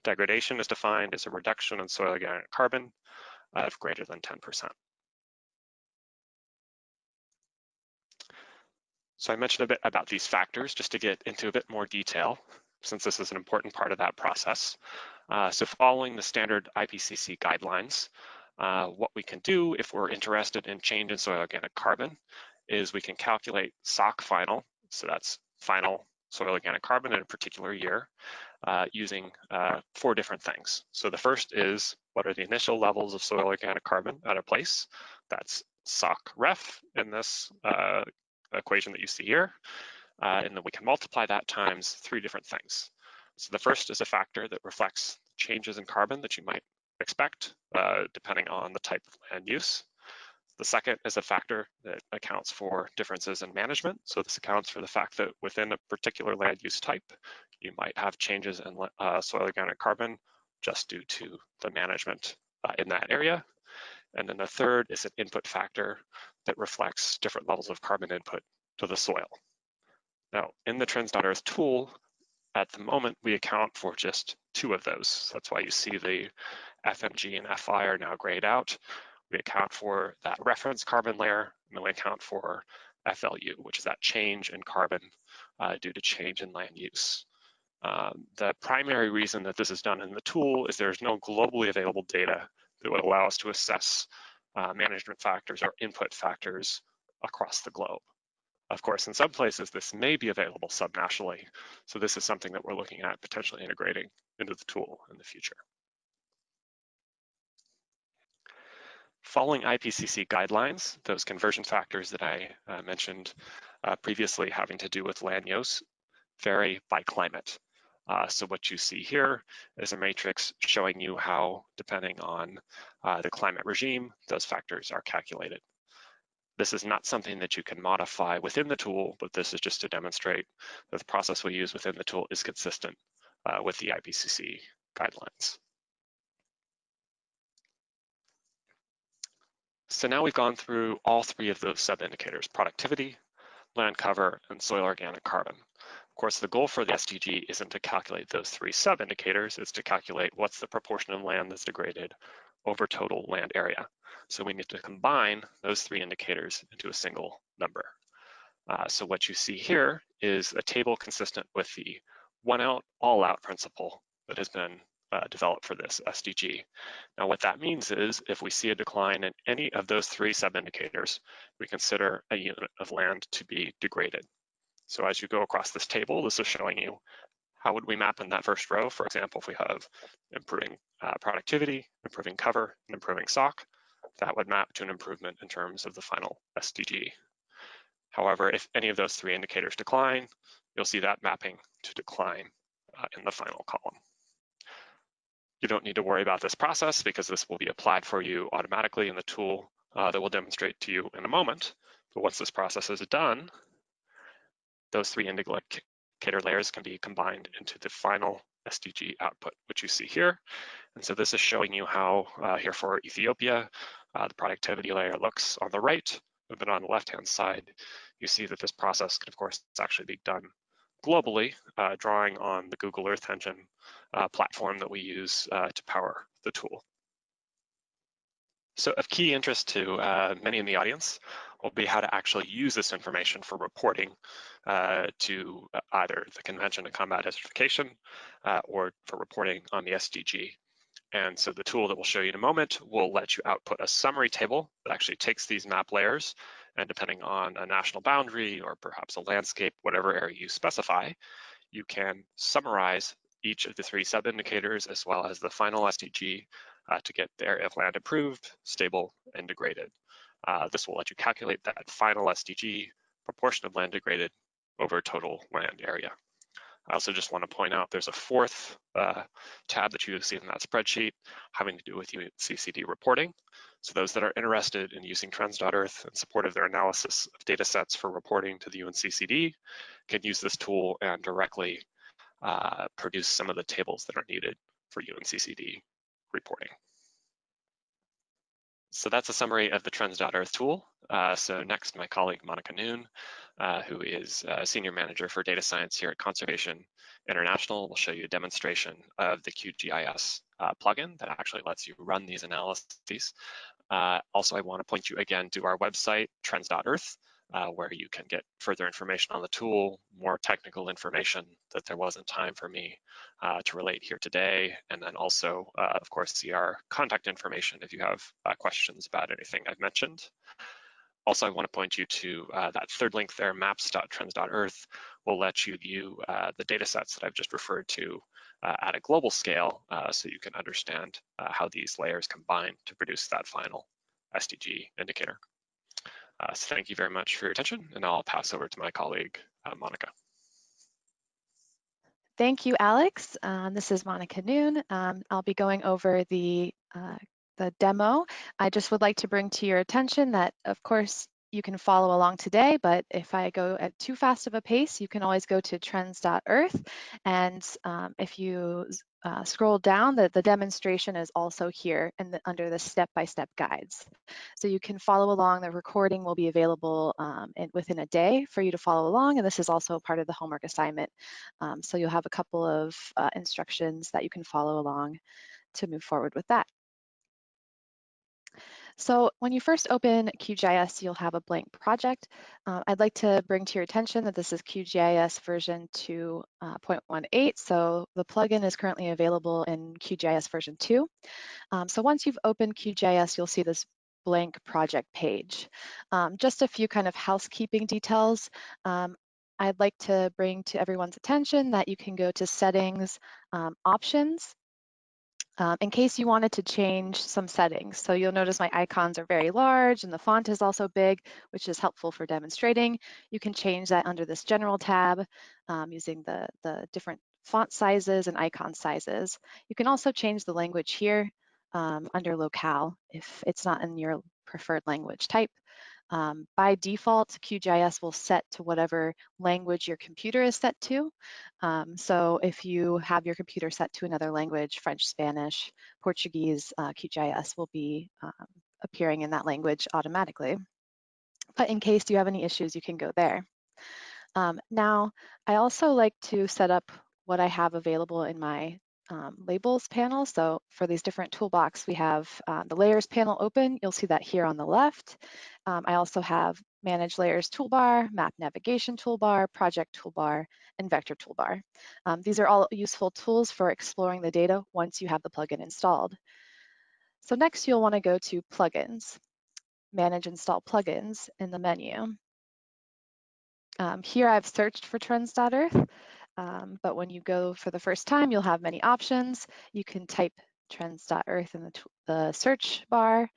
degradation is defined as a reduction in soil organic carbon of greater than 10%. So I mentioned a bit about these factors just to get into a bit more detail, since this is an important part of that process. Uh, so following the standard IPCC guidelines, uh, what we can do if we're interested in change in soil organic carbon is we can calculate SOC final, so that's final soil organic carbon in a particular year, uh, using uh, four different things. So the first is what are the initial levels of soil organic carbon at a place? That's SOC ref in this uh, equation that you see here. Uh, and then we can multiply that times three different things. So the first is a factor that reflects changes in carbon that you might expect, uh, depending on the type of land use. The second is a factor that accounts for differences in management. So this accounts for the fact that within a particular land use type, you might have changes in uh, soil organic carbon just due to the management uh, in that area. And then the third is an input factor that reflects different levels of carbon input to the soil. Now, in the Trends.Earth tool, at the moment, we account for just two of those. That's why you see the FMG and FI are now grayed out. We account for that reference carbon layer, and we account for FLU, which is that change in carbon uh, due to change in land use. Um, the primary reason that this is done in the tool is there's no globally available data that would allow us to assess uh, management factors or input factors across the globe. Of course, in some places, this may be available subnationally. So this is something that we're looking at potentially integrating into the tool in the future. Following IPCC guidelines, those conversion factors that I uh, mentioned uh, previously having to do with land use vary by climate. Uh, so what you see here is a matrix showing you how, depending on uh, the climate regime, those factors are calculated. This is not something that you can modify within the tool, but this is just to demonstrate that the process we use within the tool is consistent uh, with the IPCC guidelines. So now we've gone through all three of those sub-indicators, productivity, land cover, and soil organic carbon. Of course, the goal for the SDG isn't to calculate those three sub-indicators, it's to calculate what's the proportion of land that's degraded over total land area. So we need to combine those three indicators into a single number. Uh, so what you see here is a table consistent with the one out, all out principle that has been uh, developed for this SDG. Now what that means is if we see a decline in any of those three sub-indicators, we consider a unit of land to be degraded. So as you go across this table, this is showing you how would we map in that first row. For example, if we have improving uh, productivity, improving cover, and improving SOC, that would map to an improvement in terms of the final SDG. However, if any of those three indicators decline, you'll see that mapping to decline uh, in the final column. You don't need to worry about this process because this will be applied for you automatically in the tool uh, that we'll demonstrate to you in a moment. But once this process is done, those three indicator layers can be combined into the final SDG output, which you see here. And so this is showing you how uh, here for Ethiopia, uh, the productivity layer looks on the right, but on the left-hand side, you see that this process can, of course, actually be done globally, uh, drawing on the Google Earth Engine uh, platform that we use uh, to power the tool. So of key interest to uh, many in the audience will be how to actually use this information for reporting uh, to either the Convention to Combat Desertification uh, or for reporting on the SDG. And so the tool that we'll show you in a moment will let you output a summary table that actually takes these map layers and depending on a national boundary or perhaps a landscape, whatever area you specify, you can summarize each of the three sub-indicators as well as the final SDG uh, to get the area of land improved, stable, and degraded. Uh, this will let you calculate that final SDG proportion of land degraded over total land area. I also just want to point out there's a fourth uh, tab that you see in that spreadsheet having to do with UNCCD reporting. So those that are interested in using trends.earth in support of their analysis of data sets for reporting to the UNCCD can use this tool and directly uh, produce some of the tables that are needed for UNCCD reporting. So that's a summary of the trends.earth tool. Uh, so next, my colleague Monica Noon, uh, who is a Senior Manager for Data Science here at Conservation International, will show you a demonstration of the QGIS uh, plugin that actually lets you run these analyses. Uh, also, I want to point you again to our website, trends.earth, uh, where you can get further information on the tool, more technical information that there wasn't time for me uh, to relate here today, and then also, uh, of course, see our contact information if you have uh, questions about anything I've mentioned. Also, I want to point you to uh, that third link there, maps.trends.earth, will let you view uh, the data sets that I've just referred to at a global scale so you can understand how these layers combine to produce that final SDG indicator. Uh, so thank you very much for your attention, and I'll pass over to my colleague, uh, Monica. Thank you, Alex. Um, this is Monica Noon. Um, I'll be going over the, uh, the demo. I just would like to bring to your attention that, of course, you can follow along today, but if I go at too fast of a pace, you can always go to trends.earth. And um, if you uh, scroll down, the, the demonstration is also here in the, under the step-by-step -step guides. So you can follow along. The recording will be available um, in, within a day for you to follow along. And this is also part of the homework assignment. Um, so you'll have a couple of uh, instructions that you can follow along to move forward with that. So when you first open QGIS, you'll have a blank project. Uh, I'd like to bring to your attention that this is QGIS version 2.18. Uh, so the plugin is currently available in QGIS version 2. Um, so once you've opened QGIS, you'll see this blank project page. Um, just a few kind of housekeeping details. Um, I'd like to bring to everyone's attention that you can go to settings, um, options, um, in case you wanted to change some settings. So you'll notice my icons are very large and the font is also big, which is helpful for demonstrating. You can change that under this general tab um, using the, the different font sizes and icon sizes. You can also change the language here um, under locale if it's not in your preferred language type. Um, by default, QGIS will set to whatever language your computer is set to. Um, so if you have your computer set to another language, French, Spanish, Portuguese, uh, QGIS will be um, appearing in that language automatically. But in case you have any issues, you can go there. Um, now, I also like to set up what I have available in my um, labels panel. So for these different toolbox, we have uh, the layers panel open. You'll see that here on the left. Um, I also have manage layers toolbar, map navigation toolbar, project toolbar, and vector toolbar. Um, these are all useful tools for exploring the data once you have the plugin installed. So next you'll want to go to plugins, manage install plugins in the menu. Um, here I've searched for trends.earth um, but when you go for the first time, you'll have many options. You can type trends.earth in the, the search bar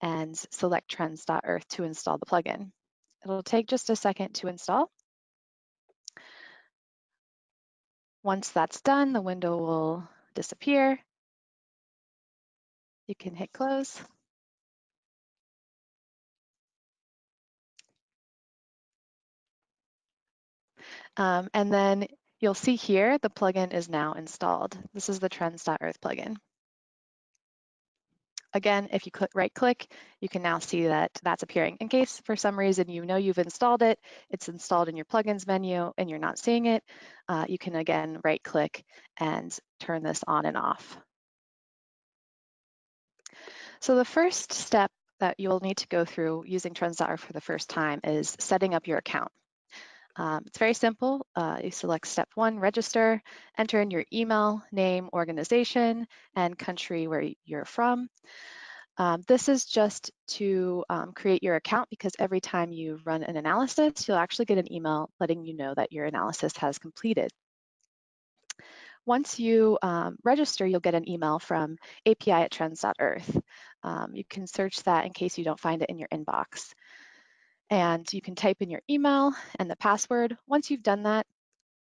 and select trends.earth to install the plugin. It'll take just a second to install. Once that's done, the window will disappear. You can hit close. Um, and then You'll see here the plugin is now installed. This is the trends.earth plugin. Again, if you click right click, you can now see that that's appearing. In case for some reason you know you've installed it, it's installed in your plugins menu and you're not seeing it, uh, you can again right click and turn this on and off. So the first step that you'll need to go through using Trends.Earth for the first time is setting up your account. Um, it's very simple. Uh, you select step one, register, enter in your email, name, organization, and country where you're from. Um, this is just to um, create your account because every time you run an analysis, you'll actually get an email letting you know that your analysis has completed. Once you um, register, you'll get an email from API at trends.earth. Um, you can search that in case you don't find it in your inbox. And you can type in your email and the password. Once you've done that,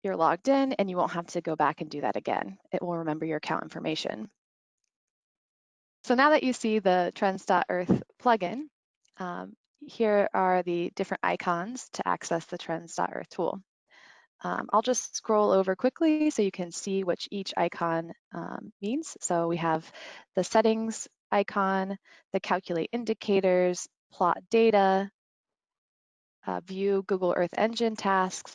you're logged in and you won't have to go back and do that again. It will remember your account information. So now that you see the Trends.earth plugin, um, here are the different icons to access the Trends.earth tool. Um, I'll just scroll over quickly so you can see what each icon um, means. So we have the settings icon, the calculate indicators, plot data, uh, view Google Earth Engine tasks,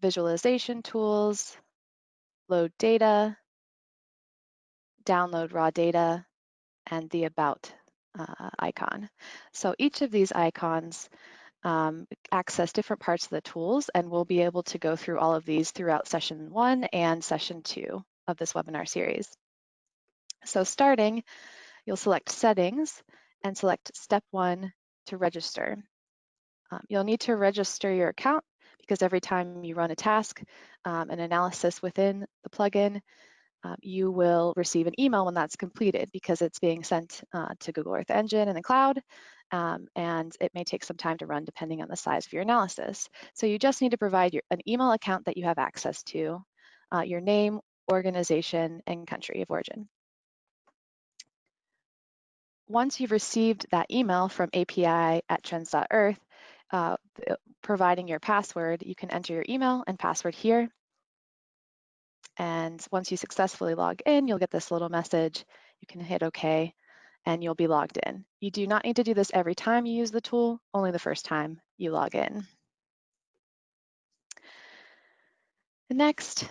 visualization tools, load data, download raw data, and the about uh, icon. So each of these icons um, access different parts of the tools and we'll be able to go through all of these throughout session one and session two of this webinar series. So starting, you'll select settings and select step one to register. Um, you'll need to register your account because every time you run a task, um, an analysis within the plugin, um, you will receive an email when that's completed because it's being sent uh, to Google Earth Engine in the cloud, um, and it may take some time to run depending on the size of your analysis. So you just need to provide your, an email account that you have access to, uh, your name, organization, and country of origin. Once you've received that email from API at trends.earth, uh, providing your password, you can enter your email and password here and once you successfully log in, you'll get this little message. You can hit OK and you'll be logged in. You do not need to do this every time you use the tool, only the first time you log in. Next,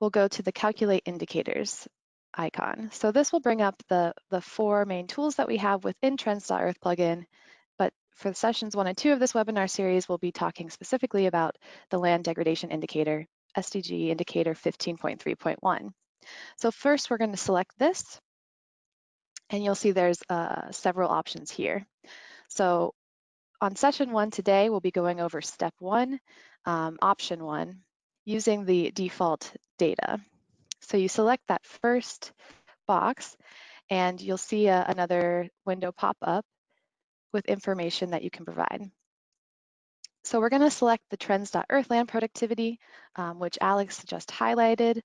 we'll go to the Calculate Indicators icon. So this will bring up the, the four main tools that we have within Trends.earth plugin, for sessions one and two of this webinar series, we'll be talking specifically about the land degradation indicator SDG indicator 15.3.1. So first we're going to select this and you'll see there's uh, several options here. So on session one today, we'll be going over step one, um, option one, using the default data. So you select that first box and you'll see a, another window pop up with information that you can provide. So we're going to select the trends.earth land productivity, um, which Alex just highlighted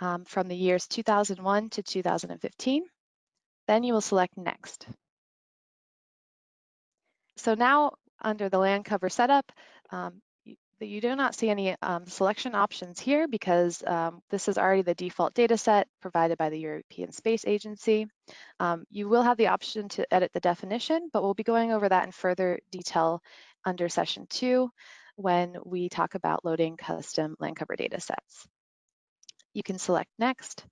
um, from the years 2001 to 2015. Then you will select next. So now under the land cover setup, um, you, you, do not see any um, selection options here because um, this is already the default data set provided by the European Space Agency. Um, you will have the option to edit the definition, but we'll be going over that in further detail under session two when we talk about loading custom land cover data sets. You can select next.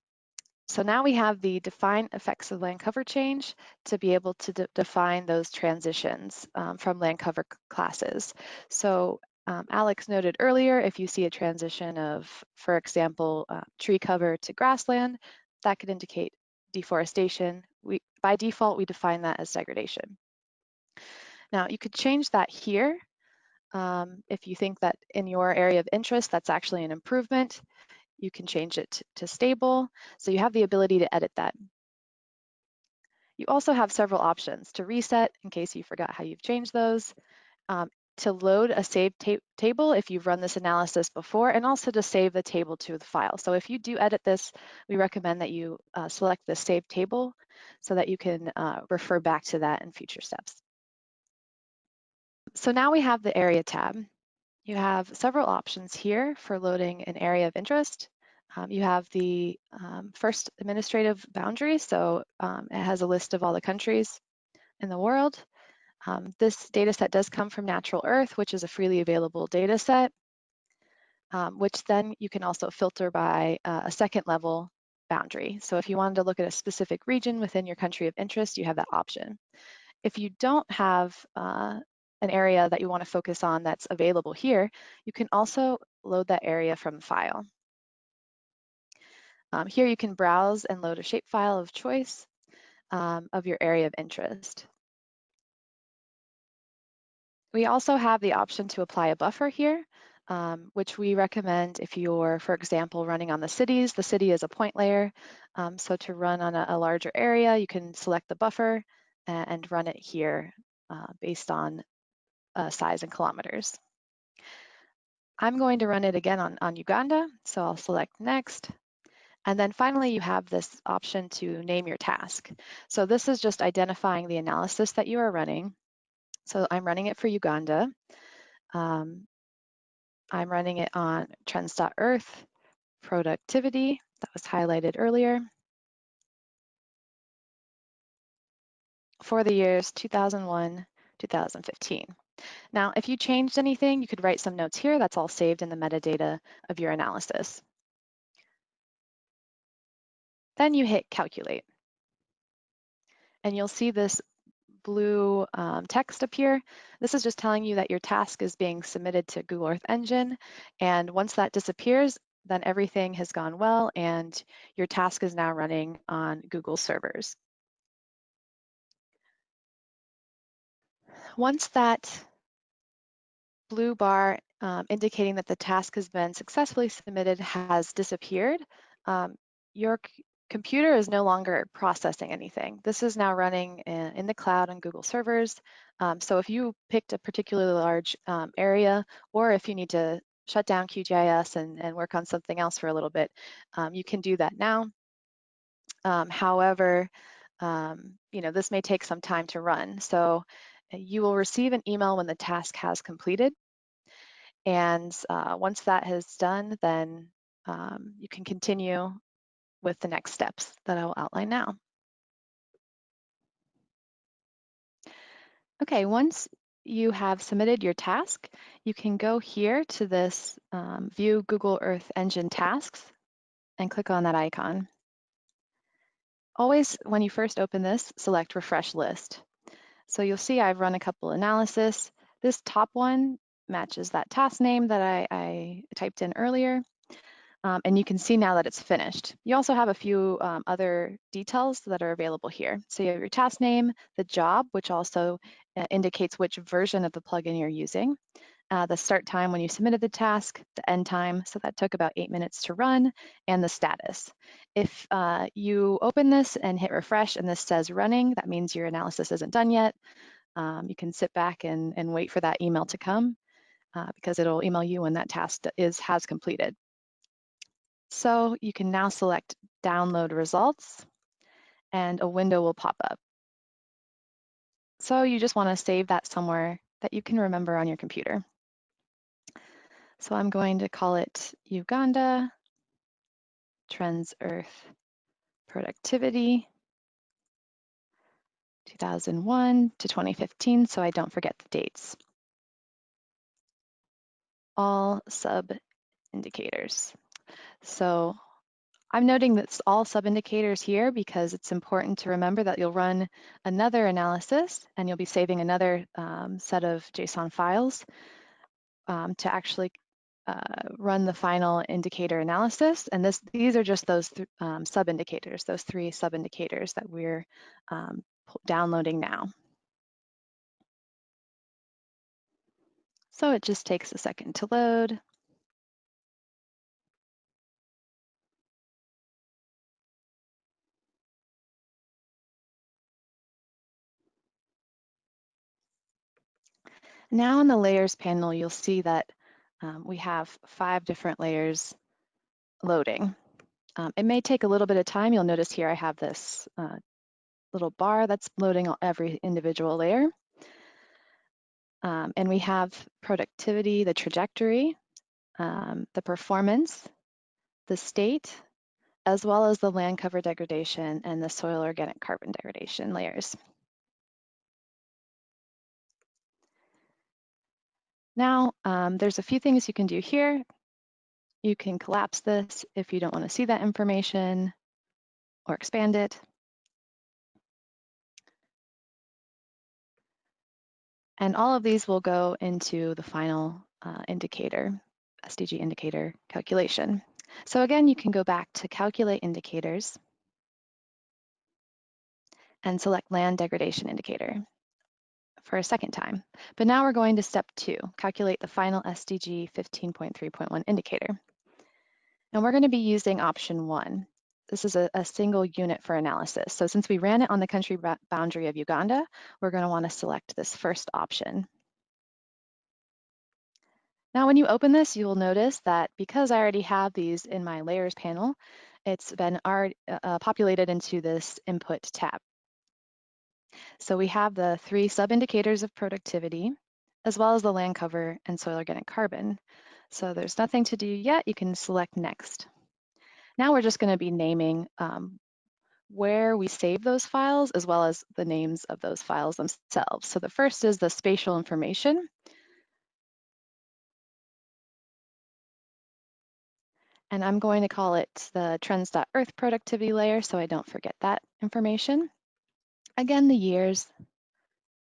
So now we have the define effects of land cover change to be able to de define those transitions um, from land cover classes. So um, Alex noted earlier, if you see a transition of, for example, uh, tree cover to grassland, that could indicate deforestation. We, by default, we define that as degradation. Now you could change that here um, if you think that in your area of interest that's actually an improvement. You can change it to stable, so you have the ability to edit that. You also have several options to reset in case you forgot how you've changed those, um, to load a saved ta table if you've run this analysis before, and also to save the table to the file. So if you do edit this, we recommend that you uh, select the save table so that you can uh, refer back to that in future steps. So now we have the area tab. You have several options here for loading an area of interest. Um, you have the um, first administrative boundary, so um, it has a list of all the countries in the world. Um, this data set does come from Natural Earth, which is a freely available data set, um, which then you can also filter by uh, a second level boundary. So if you wanted to look at a specific region within your country of interest, you have that option. If you don't have uh, an area that you want to focus on that's available here, you can also load that area from the file. Um, here you can browse and load a shapefile of choice um, of your area of interest. We also have the option to apply a buffer here, um, which we recommend if you're, for example, running on the cities. The city is a point layer, um, so to run on a, a, larger area, you can select the buffer and, and run it here uh, based on uh, size in kilometers. I'm going to run it again on, on Uganda, so I'll select next. And then finally, you have this option to name your task. So this is just identifying the analysis that you are running. So I'm running it for Uganda. Um, I'm running it on trends.earth productivity that was highlighted earlier. For the years 2001, 2015. Now, if you changed anything, you could write some notes here. That's all saved in the metadata of your analysis. Then you hit calculate. And you'll see this blue um, text appear. This is just telling you that your task is being submitted to Google Earth Engine. And once that disappears, then everything has gone well and your task is now running on Google servers. Once that blue bar um, indicating that the task has been successfully submitted has disappeared, um, your computer is no longer processing anything. This is now running in, the cloud on Google servers. Um, so if you picked a particularly large um, area, or if you need to shut down QGIS and, and work on something else for a little bit, um, you can do that now. Um, however, um, you know, this may take some time to run. So you will receive an email when the task has completed. And uh, once that has done, then um, you can continue with the next steps that I will outline now. Okay, once you have submitted your task, you can go here to this um, View Google Earth Engine Tasks and click on that icon. Always, when you first open this, select Refresh List. So you'll see I've run a couple analysis. This top one matches that task name that I, I typed in earlier. Um, and you can see now that it's finished. You also have a few um, other details that are available here. So you have your task name, the job, which also uh, indicates which version of the plugin you're using, uh, the start time when you submitted the task, the end time, so that took about eight minutes to run, and the status. If uh, you open this and hit refresh and this says running, that means your analysis isn't done yet. Um, you can sit back and, and wait for that email to come uh, because it'll email you when that task is has completed. So you can now select download results and a window will pop up. So you just wanna save that somewhere that you can remember on your computer. So I'm going to call it Uganda Trends Earth Productivity 2001 to 2015 so I don't forget the dates. All sub indicators. So I'm noting that all sub-indicators here because it's important to remember that you'll run another analysis and you'll be saving another um, set of JSON files um, to actually uh, run the final indicator analysis. And this, these are just those th um, sub-indicators, those three sub-indicators that we're um, downloading now. So it just takes a second to load. Now in the layers panel, you'll see that um, we have five different layers loading. Um, it may take a little bit of time. You'll notice here I have this uh, little bar that's loading every individual layer. Um, and we have productivity, the trajectory, um, the performance, the state, as well as the land cover degradation and the soil organic carbon degradation layers. Now, um, there's a few things you can do here. You can collapse this if you don't want to see that information or expand it. And all of these will go into the final uh, indicator, SDG indicator calculation. So again, you can go back to calculate indicators and select land degradation indicator for a second time. But now we're going to step two, calculate the final SDG 15.3.1 indicator. And we're going to be using option one. This is a, a, single unit for analysis. So since we ran it on the country boundary of Uganda, we're going to want to select this first option. Now, when you open this, you will notice that because I already have these in my layers panel, it's been already, uh, populated into this input tab. So we have the three sub-indicators of productivity, as well as the land cover and soil organic carbon. So there's nothing to do yet. You can select next. Now we're just going to be naming um, where we save those files, as well as the names of those files themselves. So the first is the spatial information. And I'm going to call it the trends.earth productivity layer so I don't forget that information. Again, the years,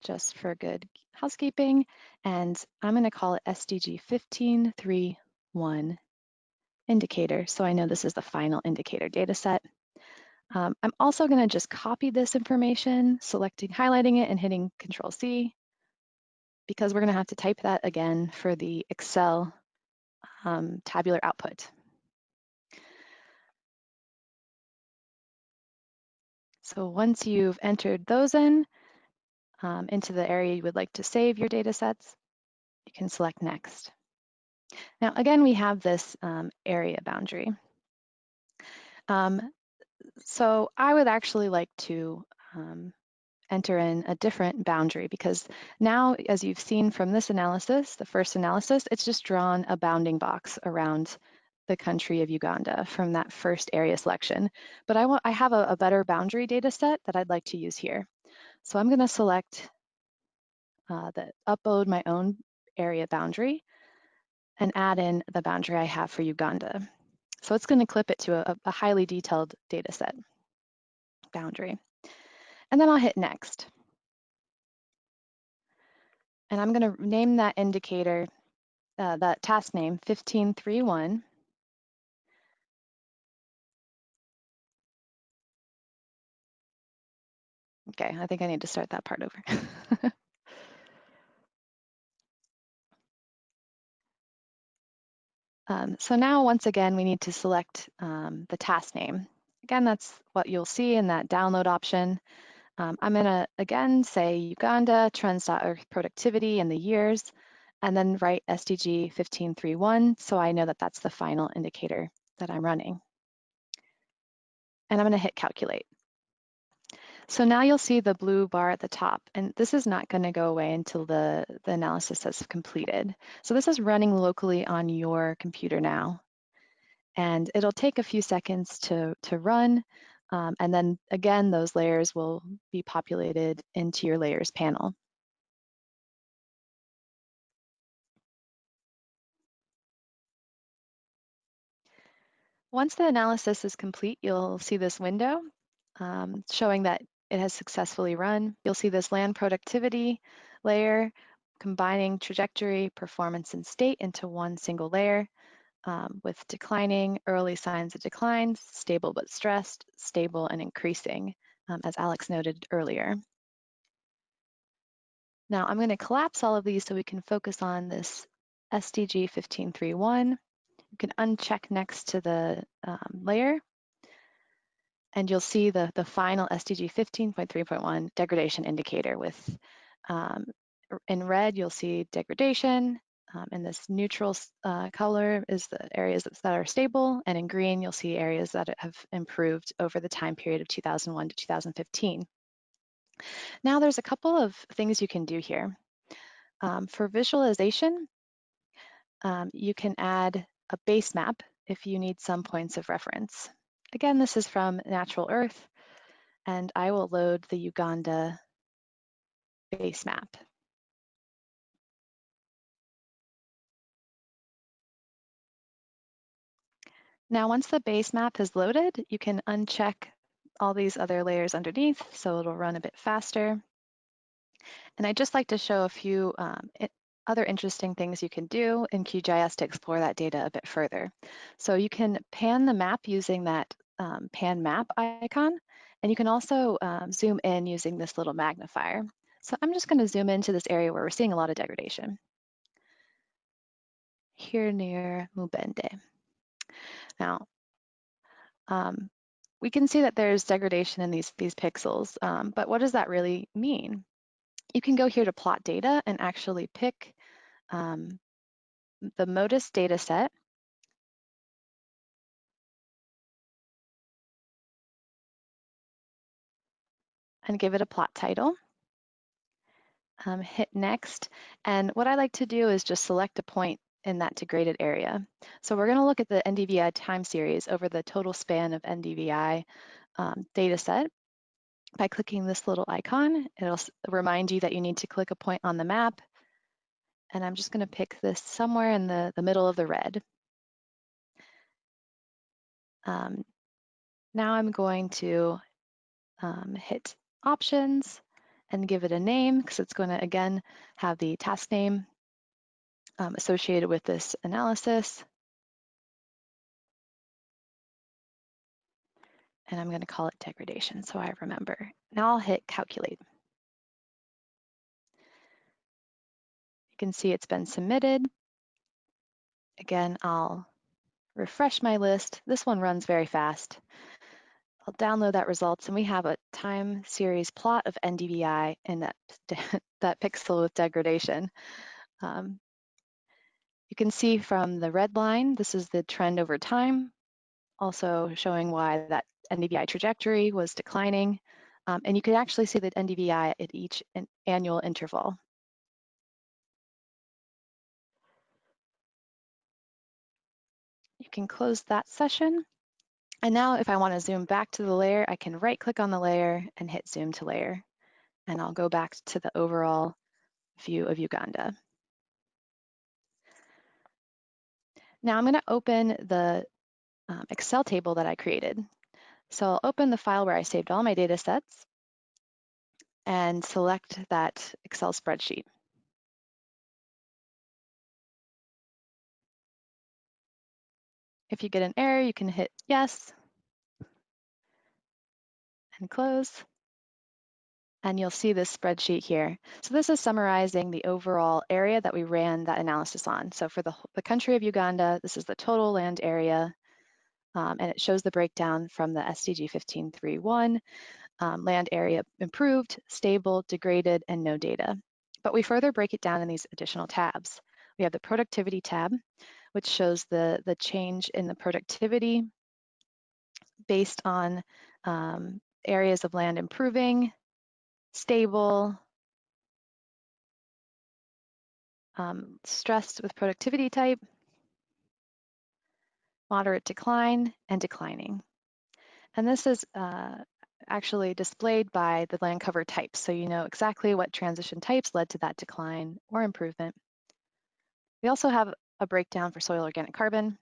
just for good housekeeping. And I'm going to call it SDG 1531 indicator. So I know this is the final indicator data set. Um, I'm also going to just copy this information, selecting, highlighting it and hitting Control C because we're going to have to type that again for the Excel um, tabular output. So once you've entered those in um, into the area you would like to save your data sets, you can select next. Now, again, we have this um, area boundary. Um, so I would actually like to um, enter in a different boundary because now, as you've seen from this analysis, the first analysis, it's just drawn a bounding box around the country of Uganda from that first area selection. But I, want, I have a, a better boundary data set that I'd like to use here. So I'm gonna select uh, the upload my own area boundary and add in the boundary I have for Uganda. So it's gonna clip it to a, a highly detailed data set boundary. And then I'll hit next. And I'm gonna name that indicator, uh, that task name 1531 Okay, I think I need to start that part over. um, so now, once again, we need to select um, the task name. Again, that's what you'll see in that download option. Um, I'm gonna, again, say Uganda, trends.earth productivity in the years, and then write SDG 1531, so I know that that's the final indicator that I'm running. And I'm gonna hit calculate. So now you'll see the blue bar at the top, and this is not going to go away until the, the analysis has completed. So this is running locally on your computer now. And it'll take a few seconds to, to run. Um, and then again, those layers will be populated into your layers panel. Once the analysis is complete, you'll see this window um, showing that it has successfully run. You'll see this land productivity layer combining trajectory, performance, and state into one single layer um, with declining early signs of declines, stable but stressed, stable and increasing, um, as Alex noted earlier. Now I'm going to collapse all of these so we can focus on this SDG 1531. You can uncheck next to the um, layer and you'll see the, the final SDG 15.3.1 degradation indicator with, um, in red, you'll see degradation, um, and this neutral uh, color is the areas that, that are stable, and in green, you'll see areas that have improved over the time period of 2001 to 2015. Now there's a couple of things you can do here. Um, for visualization, um, you can add a base map if you need some points of reference. Again, this is from Natural Earth, and I will load the Uganda base map. Now, once the base map is loaded, you can uncheck all these other layers underneath, so it'll run a bit faster. And I'd just like to show a few um, other interesting things you can do in QGIS to explore that data a bit further. So you can pan the map using that um, pan map icon, and you can also um, zoom in using this little magnifier. So I'm just gonna zoom into this area where we're seeing a lot of degradation. Here near Mubende. Now, um, we can see that there's degradation in these, these pixels, um, but what does that really mean? You can go here to plot data and actually pick um, the MODIS data set. And give it a plot title. Um, hit next. And what I like to do is just select a point in that degraded area. So we're going to look at the NDVI time series over the total span of NDVI um, data set. By clicking this little icon, it'll remind you that you need to click a point on the map. And I'm just going to pick this somewhere in the, the middle of the red. Um, now I'm going to um, hit options and give it a name because it's going to, again, have the task name um, associated with this analysis. And I'm going to call it degradation so I remember. Now I'll hit calculate. You can see it's been submitted. Again, I'll refresh my list. This one runs very fast. I'll download that results and we have a time series plot of NDVI and that, that pixel with degradation. Um, you can see from the red line, this is the trend over time, also showing why that NDVI trajectory was declining. Um, and you can actually see the NDVI at each annual interval. You can close that session. And now if I want to zoom back to the layer, I can right click on the layer and hit zoom to layer. And I'll go back to the overall view of Uganda. Now I'm going to open the um, Excel table that I created. So I'll open the file where I saved all my data sets and select that Excel spreadsheet. If you get an error, you can hit yes and close and you'll see this spreadsheet here. So this is summarizing the overall area that we ran that analysis on. So for the, the country of Uganda, this is the total land area, um, and it shows the breakdown from the SDG 1531, um, land area improved, stable, degraded, and no data. But we further break it down in these additional tabs. We have the productivity tab, which shows the, the change in the productivity based on um, areas of land improving, stable, um, stressed with productivity type, moderate decline, and declining. And this is uh, actually displayed by the land cover types, so you know exactly what transition types led to that decline or improvement. We also have a breakdown for soil organic carbon,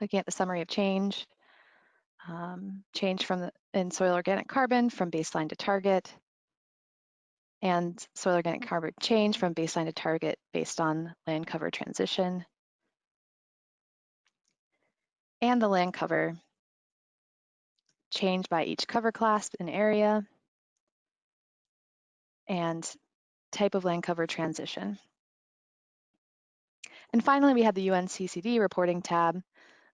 looking at the summary of change, um, change from the, in soil organic carbon from baseline to target, and soil organic carbon change from baseline to target based on land cover transition, and the land cover change by each cover class and area, and type of land cover transition. And finally, we have the UNCCD reporting tab,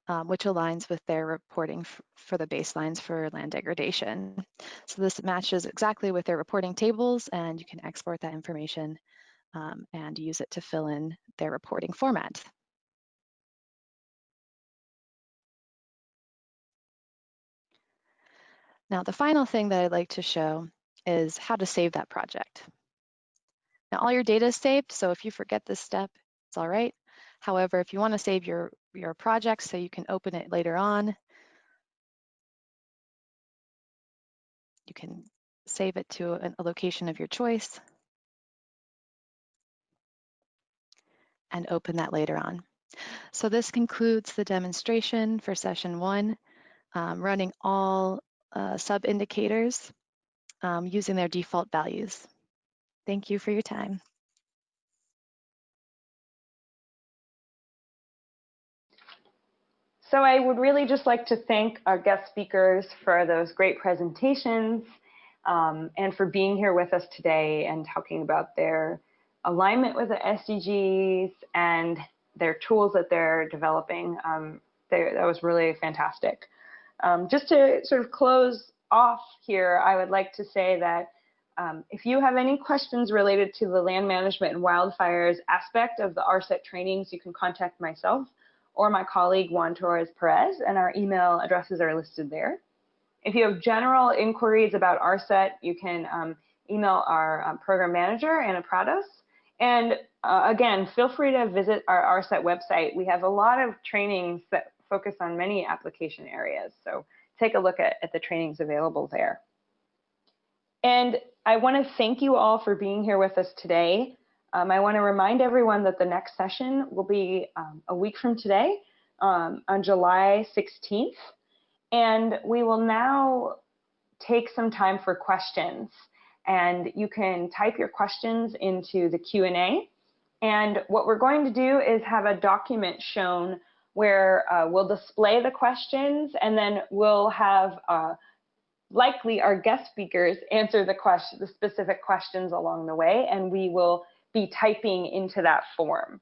um, which aligns with their reporting for the baselines for land degradation. So this matches exactly with their reporting tables and you can export that information um, and use it to fill in their reporting format. Now, the final thing that I'd like to show is how to save that project. Now, all your data is saved, so if you forget this step, it's all right. However, if you want to save your, your project so you can open it later on, you can save it to a, a location of your choice and open that later on. So this concludes the demonstration for session one, um, running all uh, sub indicators um, using their default values. Thank you for your time. So I would really just like to thank our guest speakers for those great presentations um, and for being here with us today and talking about their alignment with the SDGs and their tools that they're developing. Um, they, that was really fantastic. Um, just to sort of close off here, I would like to say that um, if you have any questions related to the land management and wildfires aspect of the ARSET trainings, you can contact myself or my colleague Juan Torres Perez, and our email addresses are listed there. If you have general inquiries about ARSET, you can um, email our um, program manager, Ana Prados. And uh, again, feel free to visit our ARSET website. We have a lot of trainings that focus on many application areas. So take a look at, at the trainings available there. And I want to thank you all for being here with us today. Um, I want to remind everyone that the next session will be um, a week from today um, on July 16th. And we will now take some time for questions. And you can type your questions into the Q&A. And what we're going to do is have a document shown where uh, we'll display the questions and then we'll have uh, likely our guest speakers answer the question, the specific questions along the way, and we will be typing into that form.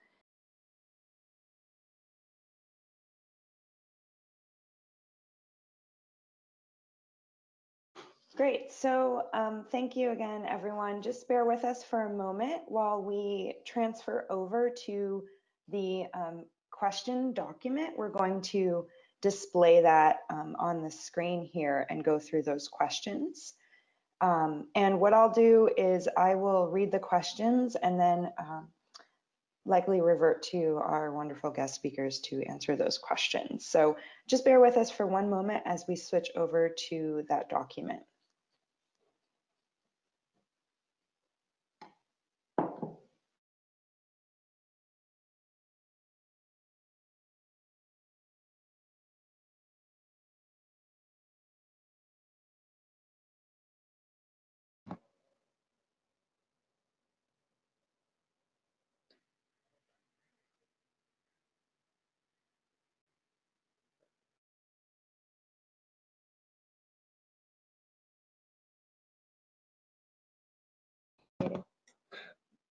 Great, so um, thank you again, everyone. Just bear with us for a moment while we transfer over to the um, question document. We're going to display that um, on the screen here and go through those questions. Um, and what I'll do is I will read the questions and then um, likely revert to our wonderful guest speakers to answer those questions. So just bear with us for one moment as we switch over to that document.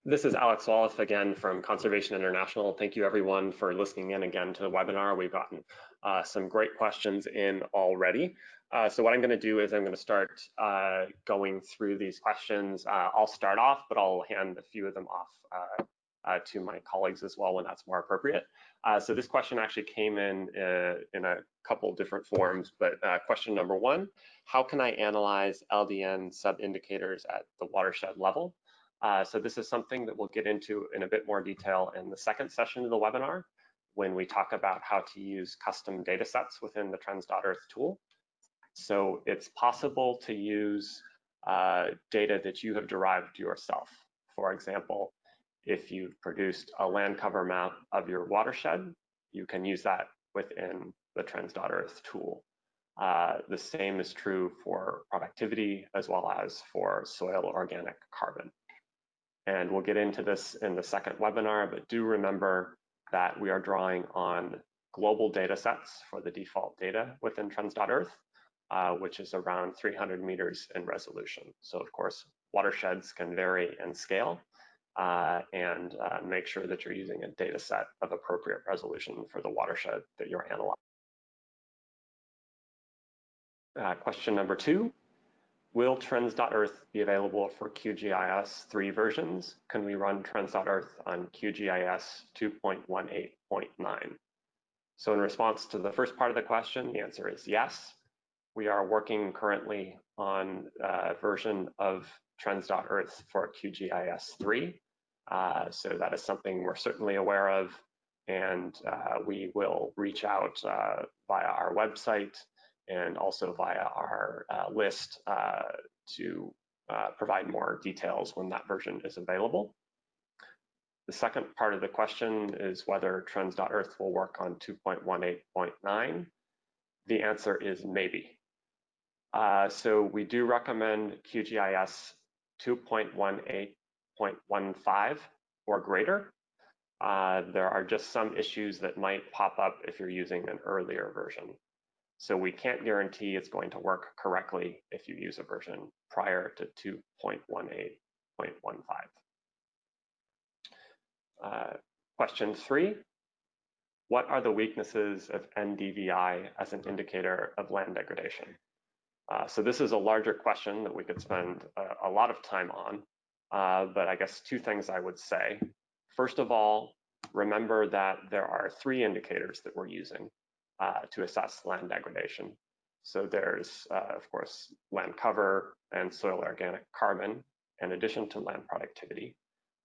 This is Alex Zvoleff again from Conservation International. Thank you everyone for listening in again to the webinar. We've gotten uh, some great questions in already. Uh, so what I'm gonna do is I'm gonna start uh, going through these questions. Uh, I'll start off, but I'll hand a few of them off uh, uh, to my colleagues as well when that's more appropriate. so this question actually came in in a couple different forms, but question number one, how can I analyze LDN sub-indicators at the watershed level? Uh, so this is something that we'll get into in a bit more detail in the second session of the webinar when we talk about how to use custom data sets within the Trends.Earth tool. So it's possible to use uh, data that you have derived yourself. For example, if you've produced a land cover map of your watershed, you can use that within the Trends.Earth tool. Uh, the same is true for productivity as well as for soil organic carbon. And we'll get into this in the second webinar, but do remember that we are drawing on global data sets for the default data within Trends.Earth, uh, which is around 300 meters in resolution. So of course, watersheds can vary in scale uh, and uh, make sure that you're using a data set of appropriate resolution for the watershed that you're analyzing. Uh, question number two, Will Trends.Earth be available for QGIS 3 versions? Can we run Trends.Earth on QGIS 2.18.9? So in response to the first part of the question, the answer is yes. We are working currently on a version of Trends.Earth for QGIS 3. Uh, so that is something we're certainly aware of and uh, we will reach out uh, via our website and also via our uh, list uh, to uh, provide more details when that version is available. The second part of the question is whether trends.earth will work on 2.18.9. The answer is maybe. Uh, so we do recommend QGIS 2.18.15 or greater. Uh, there are just some issues that might pop up if you're using an earlier version. So we can't guarantee it's going to work correctly if you use a version prior to 2.18.15. Uh, question three, what are the weaknesses of NDVI as an indicator of land degradation? Uh, so this is a larger question that we could spend a, a lot of time on, uh, but I guess two things I would say. First of all, remember that there are three indicators that we're using uh, to assess land degradation. So there's, uh, of course, land cover and soil organic carbon, in addition to land productivity.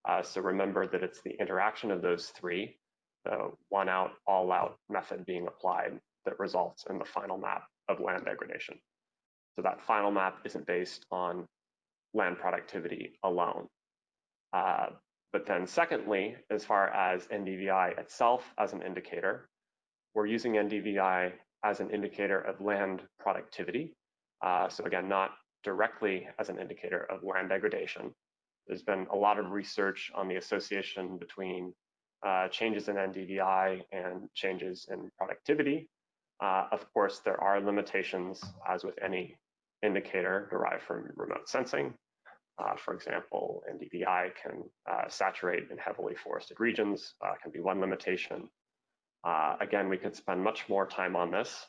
Uh, so remember that it's the interaction of those three, the one out, all out method being applied that results in the final map of land degradation. So that final map isn't based on land productivity alone. Uh, but then secondly, as far as NDVI itself as an indicator, we're using NDVI as an indicator of land productivity. Uh, so again, not directly as an indicator of land degradation. There's been a lot of research on the association between uh, changes in NDVI and changes in productivity. Uh, of course, there are limitations, as with any indicator derived from remote sensing. Uh, for example, NDVI can uh, saturate in heavily forested regions, uh, can be one limitation. Uh, again, we could spend much more time on this,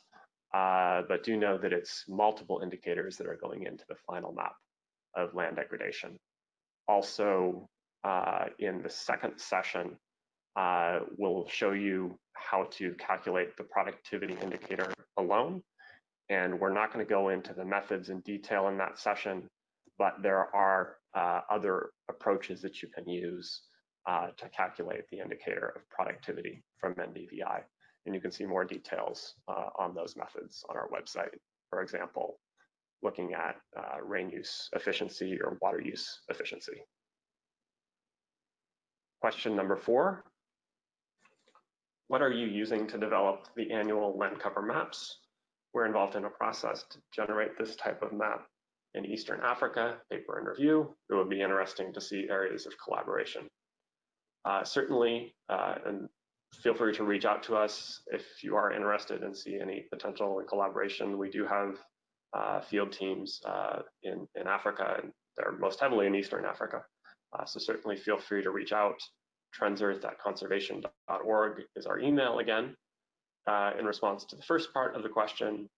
uh, but do know that it's multiple indicators that are going into the final map of land degradation. Also, uh, in the second session, we'll show you how to calculate the productivity indicator alone. And we're not going to go into the methods in detail in that session, but there are uh, other approaches that you can use uh, to calculate the indicator of productivity from NDVI. And you can see more details uh, on those methods on our website. For example, looking at uh, rain use efficiency or water use efficiency. Question number four, what are you using to develop the annual land cover maps? We're involved in a process to generate this type of map in Eastern Africa, paper and review. It would be interesting to see areas of collaboration. Uh, certainly, uh, and feel free to reach out to us if you are interested and see any potential collaboration. We do have uh, field teams in, in Africa, and they're most heavily in Eastern Africa. So certainly feel free to reach out. Trendsearth.conservation.org is our email again. In response to the first part of the question,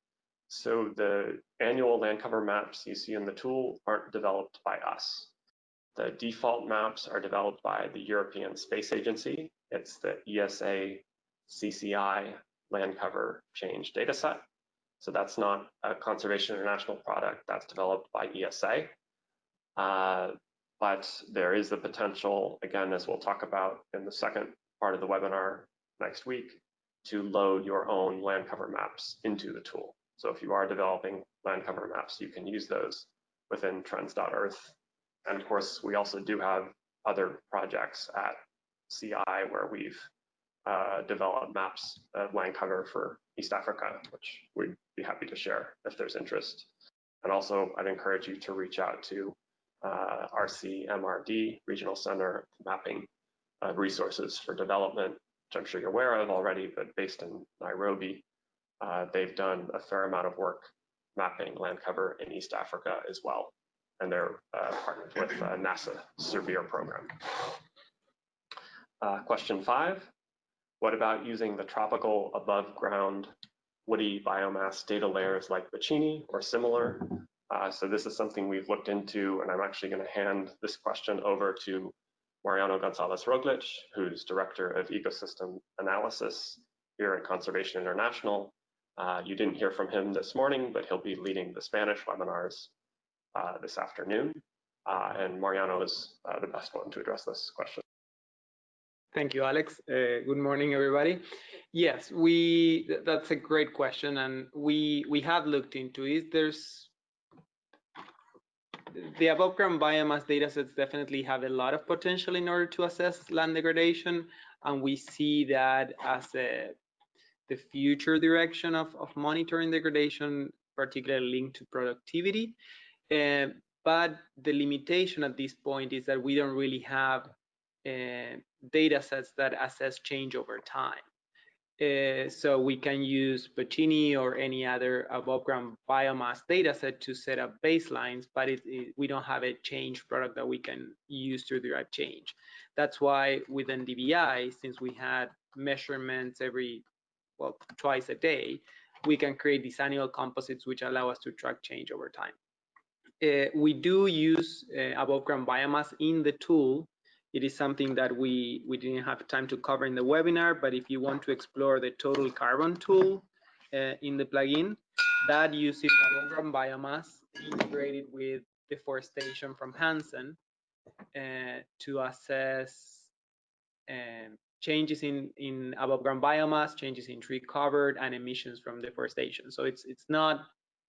so the annual land cover maps you see in the tool aren't developed by us. The default maps are developed by the European Space Agency. It's the ESA CCI land cover change dataset. So that's not a Conservation International product, that's developed by ESA. Uh, but there is the potential, again, as we'll talk about in the second part of the webinar next week, to load your own land cover maps into the tool. So if you are developing land cover maps, you can use those within trends.earth and of course, we also do have other projects at CI where we've uh, developed maps of land cover for East Africa, which we'd be happy to share if there's interest. And also, I'd encourage you to reach out to uh, RCMRD, Regional Center Mapping uh, Resources for Development, which I'm sure you're aware of already, but based in Nairobi. Uh, they've done a fair amount of work mapping land cover in East Africa as well and they're uh, partnered with uh, NASA SERVIR program. Uh, question five, what about using the tropical above ground woody biomass data layers like Baccini or similar? Uh, so this is something we've looked into and I'm actually gonna hand this question over to Mariano Gonzalez Roglich, who's Director of Ecosystem Analysis here at Conservation International. Uh, you didn't hear from him this morning, but he'll be leading the Spanish webinars this afternoon. Uh, and Mariano is uh, the best one to address this question. Thank you, Alex. Uh, good morning, everybody. Yes, we th- that's a great question, and we we have looked into it. There's the above ground biomass data sets definitely have a lot of potential in order to assess land degradation, and we see that as a the future direction of, of monitoring degradation, particularly linked to productivity. Uh, but the limitation at this point is that we don't really have uh, data sets that assess change over time. Uh, so we can use Baccini or any other above ground biomass data set to set up baselines, but it, it, we don't have a change product that we can use to derive change. That's why within NDVI, since we had measurements every, well, twice a day, we can create these annual composites which allow us to track change over time. Uh, we do use uh, above ground biomass in the tool it is something that we, we didn't have time to cover in the webinar, but if you want to explore the total carbon tool uh, in the plugin, that uses above ground biomass integrated with deforestation from Hansen uh, to assess um, changes in, in above ground biomass, changes in tree covered, and emissions from deforestation. So it's it's not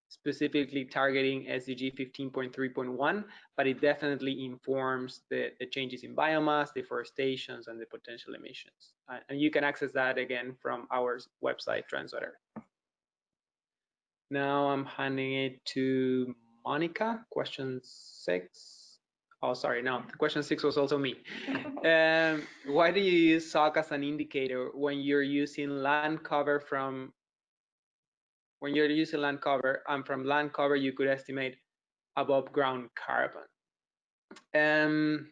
specifically targeting SDG 15.3.1, but it definitely informs the, the, changes in biomass, deforestations, and the potential emissions. Uh, and you can access that again from our website, Trends.Earth. Now I'm handing it to Monica, question six. Oh, sorry, no, question six was also me. um, why do you use SOC as an indicator when you're using land cover from when you're using land cover and from land cover you could estimate above ground carbon. Um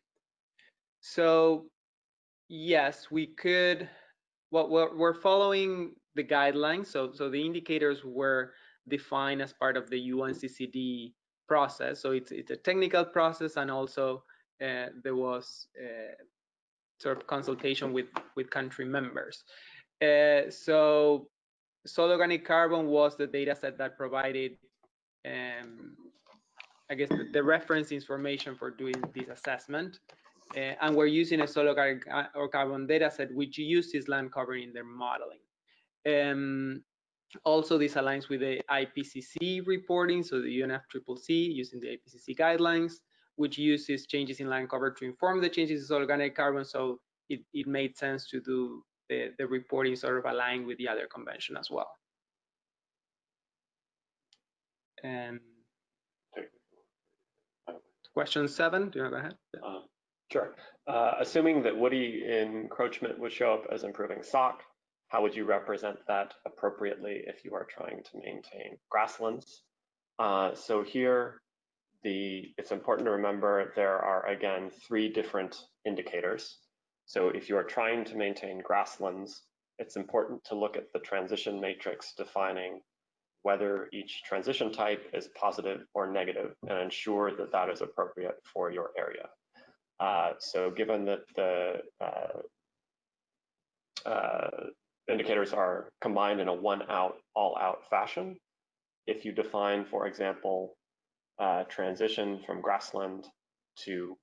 so yes we could well we're, we're following the guidelines so so the indicators were defined as part of the UNCCD process. So it's it's a technical process and also uh, there was uh, sort of consultation with with country members. Uh, so soil organic carbon was the data set that provided, um, I guess, the, the, reference information for doing this assessment. Uh, and we're using a soil organic or carbon data set which uses land cover in their modeling. Um, also, this aligns with the IPCC reporting, so the UNFCCC using the IPCC guidelines, which uses changes in land cover to inform the changes in soil organic carbon. So it, it made sense to do the, the reporting sort of aligned with the other convention as well. And question seven, do you want to go ahead? Uh, sure. Uh, assuming that woody encroachment would show up as improving SOC, how would you represent that appropriately if you are trying to maintain grasslands? Uh, so here, the it's important to remember there are, again, three different indicators. So if you are trying to maintain grasslands, it's important to look at the transition matrix defining whether each transition type is positive or negative and ensure that that is appropriate for your area. Uh, so given that the uh, uh, indicators are combined in a one out, all out fashion, if you define, for example, uh, transition from grassland to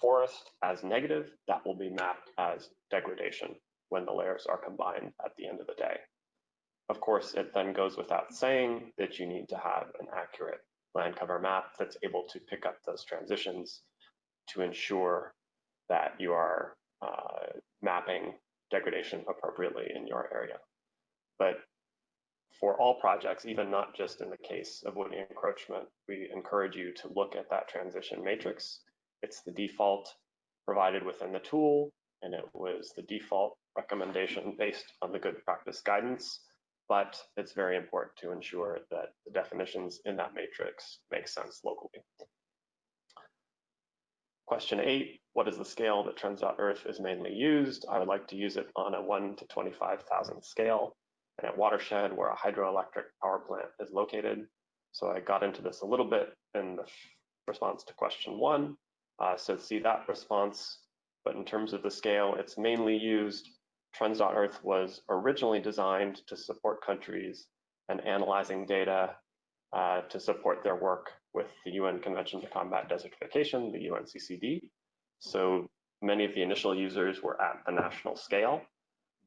forest as negative, that will be mapped as degradation when the layers are combined at the end of the day. Of course, it then goes without saying that you need to have an accurate land cover map that's able to pick up those transitions to ensure that you are uh, mapping degradation appropriately in your area. But for all projects, even not just in the case of woody encroachment, we encourage you to look at that transition matrix it's the default provided within the tool, and it was the default recommendation based on the good practice guidance, but it's very important to ensure that the definitions in that matrix make sense locally. Question eight, what is the scale that Trends.Earth is mainly used? I would like to use it on a one to 25,000 scale and at Watershed where a hydroelectric power plant is located. So I got into this a little bit in the response to question one. Uh, so see that response, but in terms of the scale, it's mainly used. Trends.Earth was originally designed to support countries and analyzing data uh, to support their work with the UN Convention to Combat Desertification, the UNCCD. So many of the initial users were at the national scale,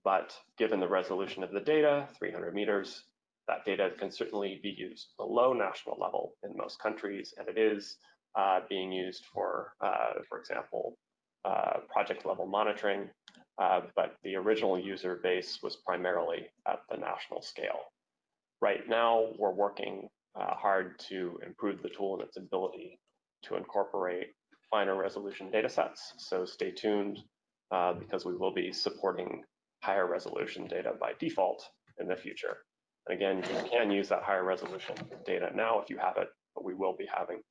but given the resolution of the data, 300 meters, that data can certainly be used below national level in most countries, and it is being used for, uh, for example, uh, project level monitoring, uh, but the original user base was primarily at the national scale. Right now, we're working uh, hard to improve the tool and its ability to incorporate finer resolution data sets. So stay tuned uh, because we will be supporting higher resolution data by default in the future. And again, you can use that higher resolution data now if you have it, but we will be having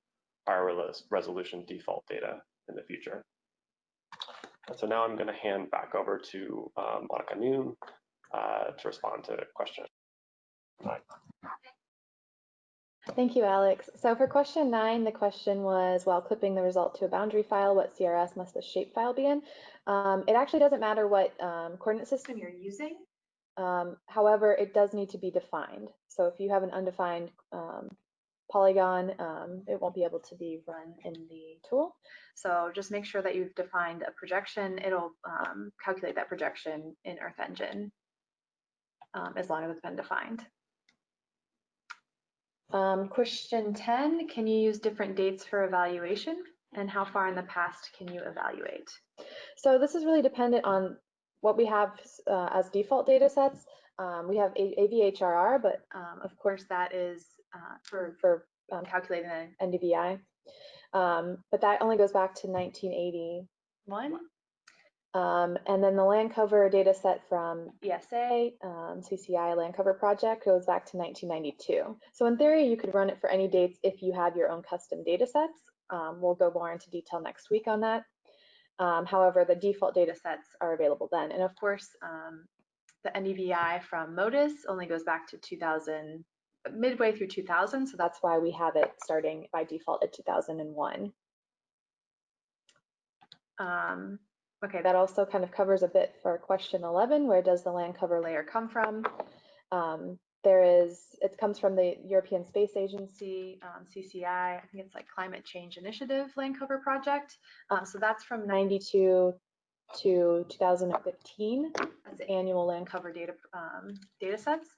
higher resolution default data in the future. And so now I'm going to hand back over to uh, Monica Noon uh, to respond to question questions. Thank you, Alex. So for question nine, the question was, while clipping the result to a boundary file, what CRS must the shapefile be in? Um, it actually doesn't matter what um, coordinate system you're using. Um, however, it does need to be defined. So if you have an undefined um, polygon, um, it won't be able to be run in the tool. So just make sure that you've defined a projection. It'll um, calculate that projection in Earth Engine as long as it's been defined. Um, question 10, can you use different dates for evaluation? And how far in the past can you evaluate? So this is really dependent on what we have uh, as default data sets. Um, we have AVHRR, but um, of course that is uh, for, for um, calculating the NDVI. Um, but that only goes back to 1981. Um, and then the land cover data set from ESA, um, CCI land cover project goes back to 1992. So in theory, you could run it for any dates if you have your own custom data sets. Um, we'll go more into detail next week on that. Um, however, the default data sets are available then. And of course, um, the NDVI from MODIS only goes back to 2000, midway through 2000. So that's why we have it starting by default at 2001. Um, Okay, that also kind of covers a bit for question 11, where does the land cover layer come from? Um, there is, it comes from the European Space Agency, um, CCI, I think it's like Climate Change Initiative Land Cover Project. Um, so that's from 92 to 2015 as annual land cover data, um, data sets.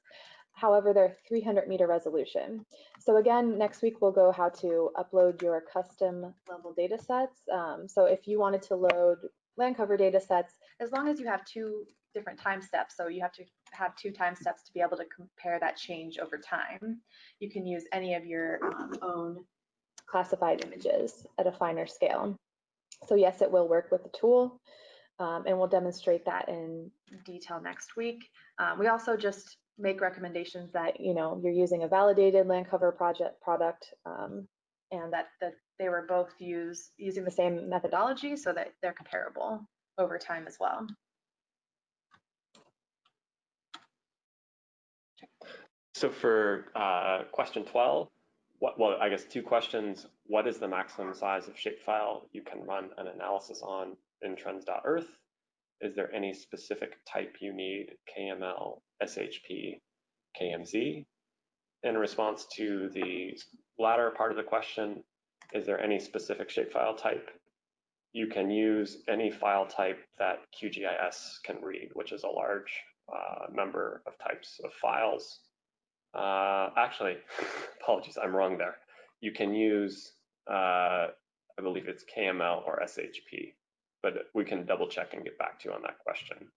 However, they're 300 meter resolution. So again, next week we'll go how to upload your custom level data sets. Um, so if you wanted to load land cover data sets, as long as you have two different time steps, so you have to have two time steps to be able to compare that change over time, you can use any of your um, own classified images at a finer scale. So yes, it will work with the tool, um, and we'll demonstrate that in detail next week. Um, we also just make recommendations that you know you're using a validated land cover project product um, and that the they were both use, using the same methodology so that they're comparable over time as well. So for uh, question 12, what, well, I guess two questions. What is the maximum size of shapefile you can run an analysis on in trends.earth? Is there any specific type you need, KML, SHP, KMZ? In response to the latter part of the question, is there any specific shapefile type? You can use any file type that QGIS can read, which is a large uh, number of types of files. Uh, actually, apologies, I'm wrong there. You can use, uh, I believe it's KML or SHP, but we can double check and get back to you on that question.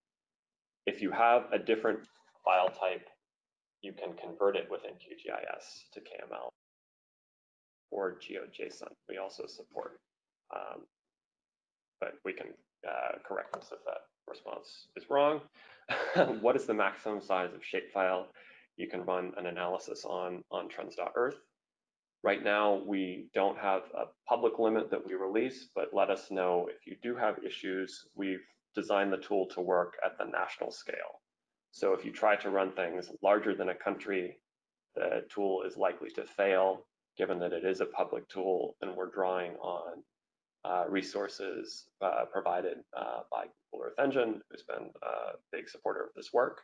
If you have a different file type, you can convert it within QGIS to KML or GeoJSON. We also support, um, but we can uh, correct this if that response is wrong. what is the maximum size of shapefile you can run an analysis on on trends.earth? Right now, we don't have a public limit that we release, but let us know if you do have issues. We've designed the tool to work at the national scale. So if you try to run things larger than a country, the tool is likely to fail given that it is a public tool and we're drawing on uh, resources uh, provided uh, by Google Earth Engine, who's been a big supporter of this work.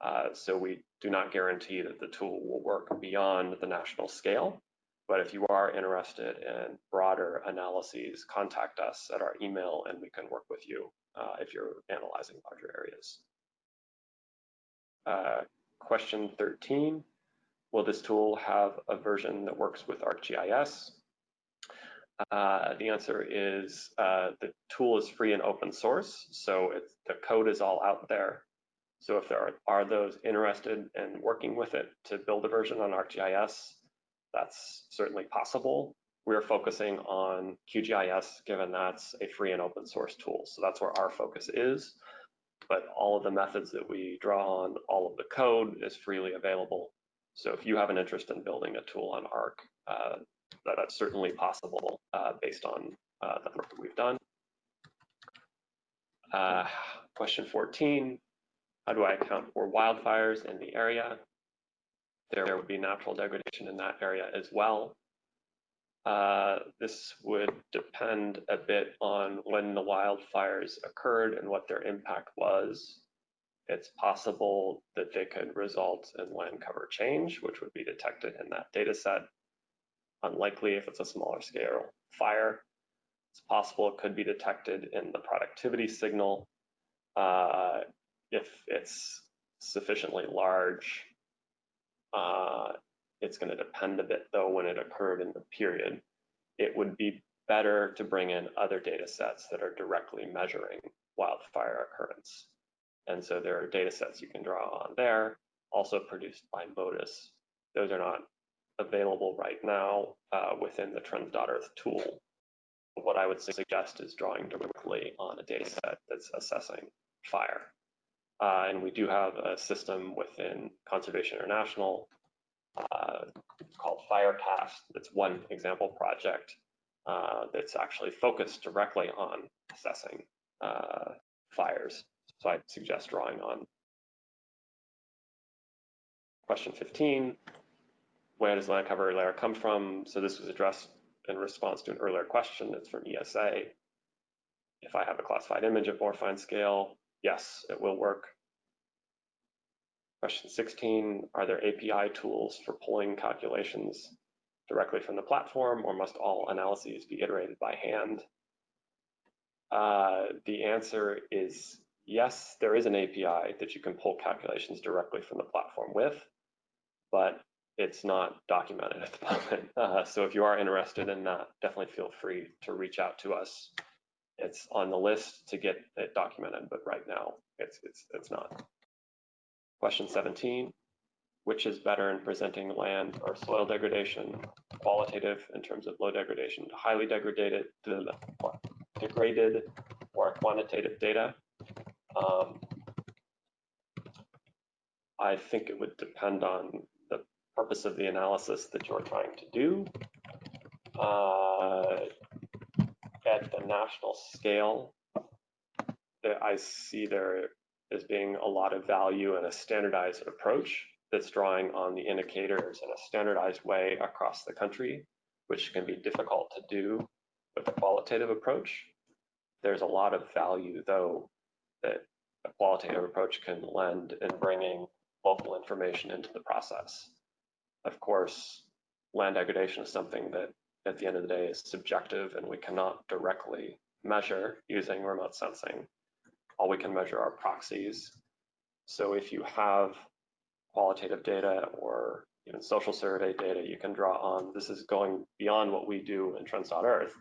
Uh, so we do not guarantee that the tool will work beyond the national scale. But if you are interested in broader analyses, contact us at our email and we can work with you uh, if you're analyzing larger areas. Uh, question 13, will this tool have a version that works with ArcGIS? Uh, the answer is uh, the tool is free and open source, so the code is all out there. So if there are, are those interested in working with it to build a version on ArcGIS, that's certainly possible. We're focusing on QGIS given that's a free and open source tool. So that's where our focus is. But all of the methods that we draw on, all of the code is freely available. So if you have an interest in building a tool on ARC, uh, that, that's certainly possible uh, based on uh, the work that we've done. Uh, question 14, how do I account for wildfires in the area? There would be natural degradation in that area as well. Uh, this would depend a bit on when the wildfires occurred and what their impact was. It's possible that they could result in land cover change, which would be detected in that data set. Unlikely if it's a smaller scale fire. It's possible it could be detected in the productivity signal. Uh, if it's sufficiently large, uh, it's going to depend a bit though when it occurred in the period. It would be better to bring in other data sets that are directly measuring wildfire occurrence. And so there are data sets you can draw on there, also produced by MODIS. Those are not available right now uh, within the Trends.Earth tool. What I would suggest is drawing directly on a data set that's assessing fire. Uh, and we do have a system within Conservation International uh, called Firecast. That's one example project uh, that's actually focused directly on assessing uh, fires. So I'd suggest drawing on. Question 15, where does land cover layer come from? So this was addressed in response to an earlier question. It's from ESA. If I have a classified image at more fine scale, yes, it will work. Question 16, are there API tools for pulling calculations directly from the platform or must all analyses be iterated by hand? Uh, the answer is yes, there is an API that you can pull calculations directly from the platform with, but it's not documented at the moment. Uh, so if you are interested in that, definitely feel free to reach out to us. It's on the list to get it documented, but right now it's it's it's not. Question 17, which is better in presenting land or soil degradation, qualitative in terms of low degradation highly degraded, degraded or quantitative data? Um, I think it would depend on the purpose of the analysis that you're trying to do. Uh, at the national scale, I see there as being a lot of value in a standardized approach that's drawing on the indicators in a standardized way across the country, which can be difficult to do with a qualitative approach. There's a lot of value, though, that a qualitative approach can lend in bringing local information into the process. Of course, land degradation is something that at the end of the day is subjective and we cannot directly measure using remote sensing all we can measure are proxies. So if you have qualitative data or even social survey data you can draw on, this is going beyond what we do in Trends.Earth,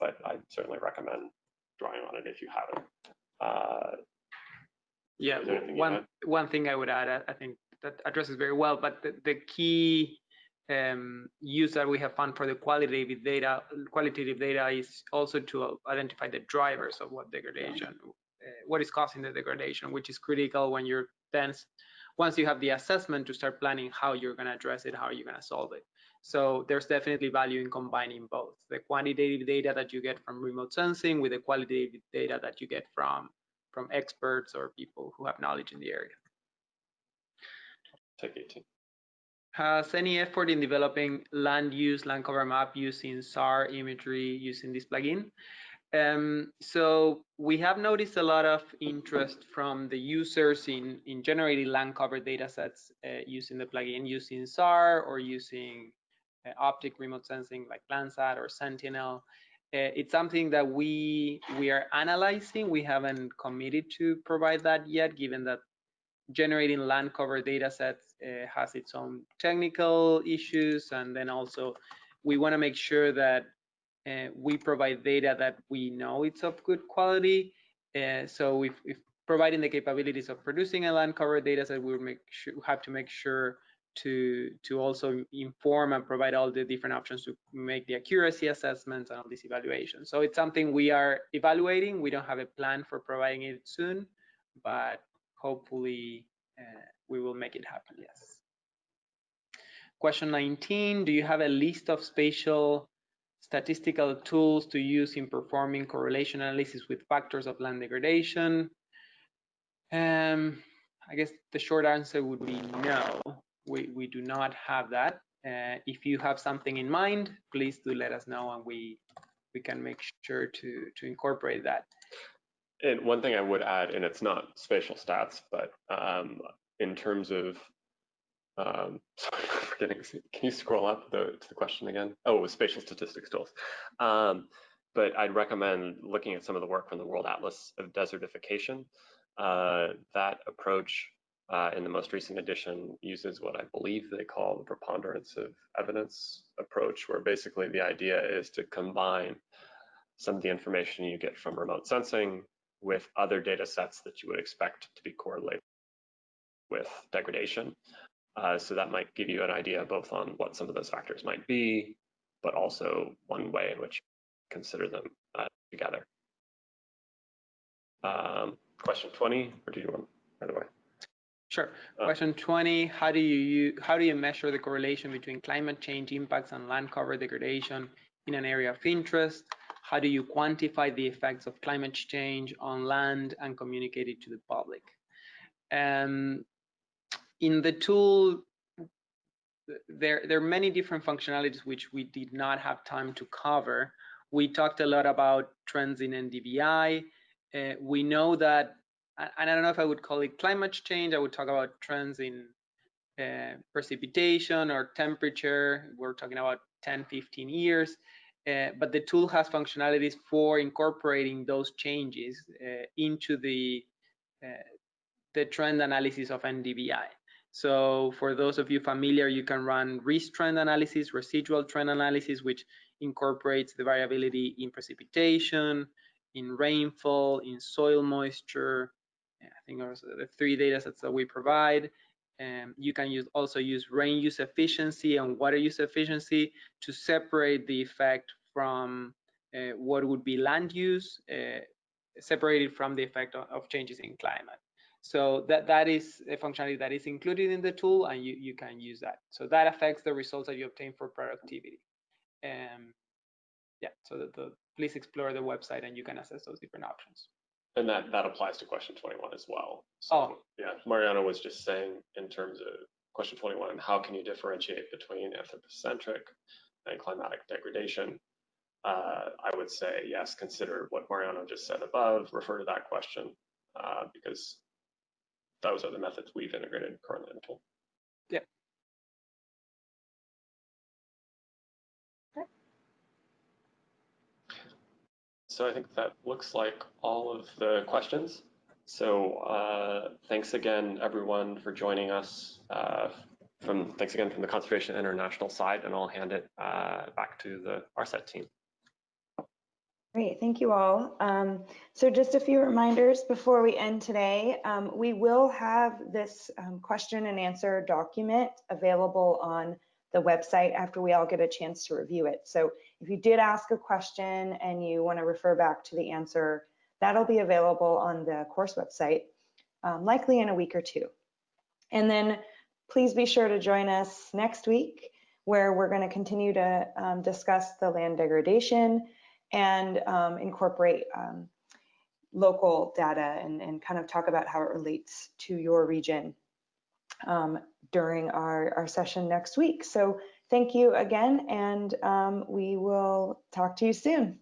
but I certainly recommend drawing on it if you haven't. Uh, yeah, one, one thing I would add, I think that addresses very well, but the, the key um, use that we have found for the qualitative data, qualitative data is also to identify the drivers of what degradation Uh, what is causing the degradation, which is critical when you're then once you have the assessment to start planning how you're going to address it, how you're going to solve it. So there's definitely value in combining both the quantitative data that you get from remote sensing with the qualitative data that you get from from experts or people who have knowledge in the area. Take 18. Has any effort in developing land use, land cover map using SAR imagery using this plugin? Um, so we have noticed a lot of interest from the users in, in generating land cover data sets uh, using the plugin, using SAR or using uh, optic remote sensing like Landsat or Sentinel. Uh, it's something that we we are analyzing. We haven't committed to provide that yet, given that generating land cover data sets uh, has its own technical issues, and then also we want to make sure that we provide data that we know it's of good quality. Uh, so if, if, providing the capabilities of producing a land cover data set, we make sure, have to make sure to to also inform and provide all the different options to make the accuracy assessments and all these evaluations. So it's something we are evaluating. We don't have a plan for providing it soon, but hopefully uh, we will make it happen, yes. Question 19, do you have a list of spatial statistical tools to use in performing correlation analysis with factors of land degradation? Um, I guess the short answer would be no we, we do not have that. Uh, if you have something in mind, please do let us know and we we can make sure to to incorporate that. And one thing I would add, and it's not spatial stats, but um, in terms of, um, sorry, forgetting, can you scroll up the, to the question again? Oh, it was spatial statistics tools. Um, but I'd recommend looking at some of the work from the World Atlas of Desertification. Uh, that approach uh, in the most recent edition uses what I believe they call the preponderance of evidence approach, where basically the idea is to combine some of the information you get from remote sensing with other data sets that you would expect to be correlated with degradation. Uh, so that might give you an idea both on what some of those factors might be, but also one way in which you consider them uh, together. Um, question 20, or do you want, by the way? Sure. Uh, Question 20, how do you how do you measure the correlation between climate change impacts and land cover degradation in an area of interest? How do you quantify the effects of climate change on land and communicate it to the public? Um, in the tool, there, there are many different functionalities which we did not have time to cover. We talked a lot about trends in NDVI. Uh, we know that and I don't know if I would call it climate change. I would talk about trends in uh, precipitation or temperature. We're talking about 10, 15 years. Uh, but the tool has functionalities for incorporating those changes uh, into the uh, the trend analysis of NDVI. So for those of you familiar, you can run RESTREND analysis, residual trend analysis, which incorporates the variability in precipitation, in rainfall, in soil moisture, I think are the three data sets that we provide. Um, you can use also use rain use efficiency and water use efficiency to separate the effect from uh, what would be land use, uh, separated from the effect of, of, changes in climate. So that, that is a functionality that is included in the tool and you, you can use that. So that affects the results that you obtain for productivity. Um, yeah, so the, the, please explore the website and you can assess those different options. And that, that applies to question 21 as well. So, oh. yeah, Mariano was just saying in terms of question 21, how can you differentiate between anthropocentric and climatic degradation? Uh, I would say, yes, consider what Mariano just said above, refer to that question, uh, because those are the methods we've integrated currently in the tool. Yeah. So I think that looks like all of the questions. So uh, thanks again, everyone, for joining us. Uh, from Thanks again from the Conservation International side, and I'll hand it uh, back to the ARSET team. Great, thank you all. Um, so just a few reminders before we end today. Um, we will have this um, question and answer document available on the website after we all get a chance to review it. So if you did ask a question and you want to refer back to the answer, that'll be available on the course website, um, likely in a week or two. And then please be sure to join us next week where we're going to continue to um, discuss the land degradation and um, incorporate um, local data and, and kind of talk about how it relates to your region um, during our, our session next week. So thank you again, and um, we will talk to you soon.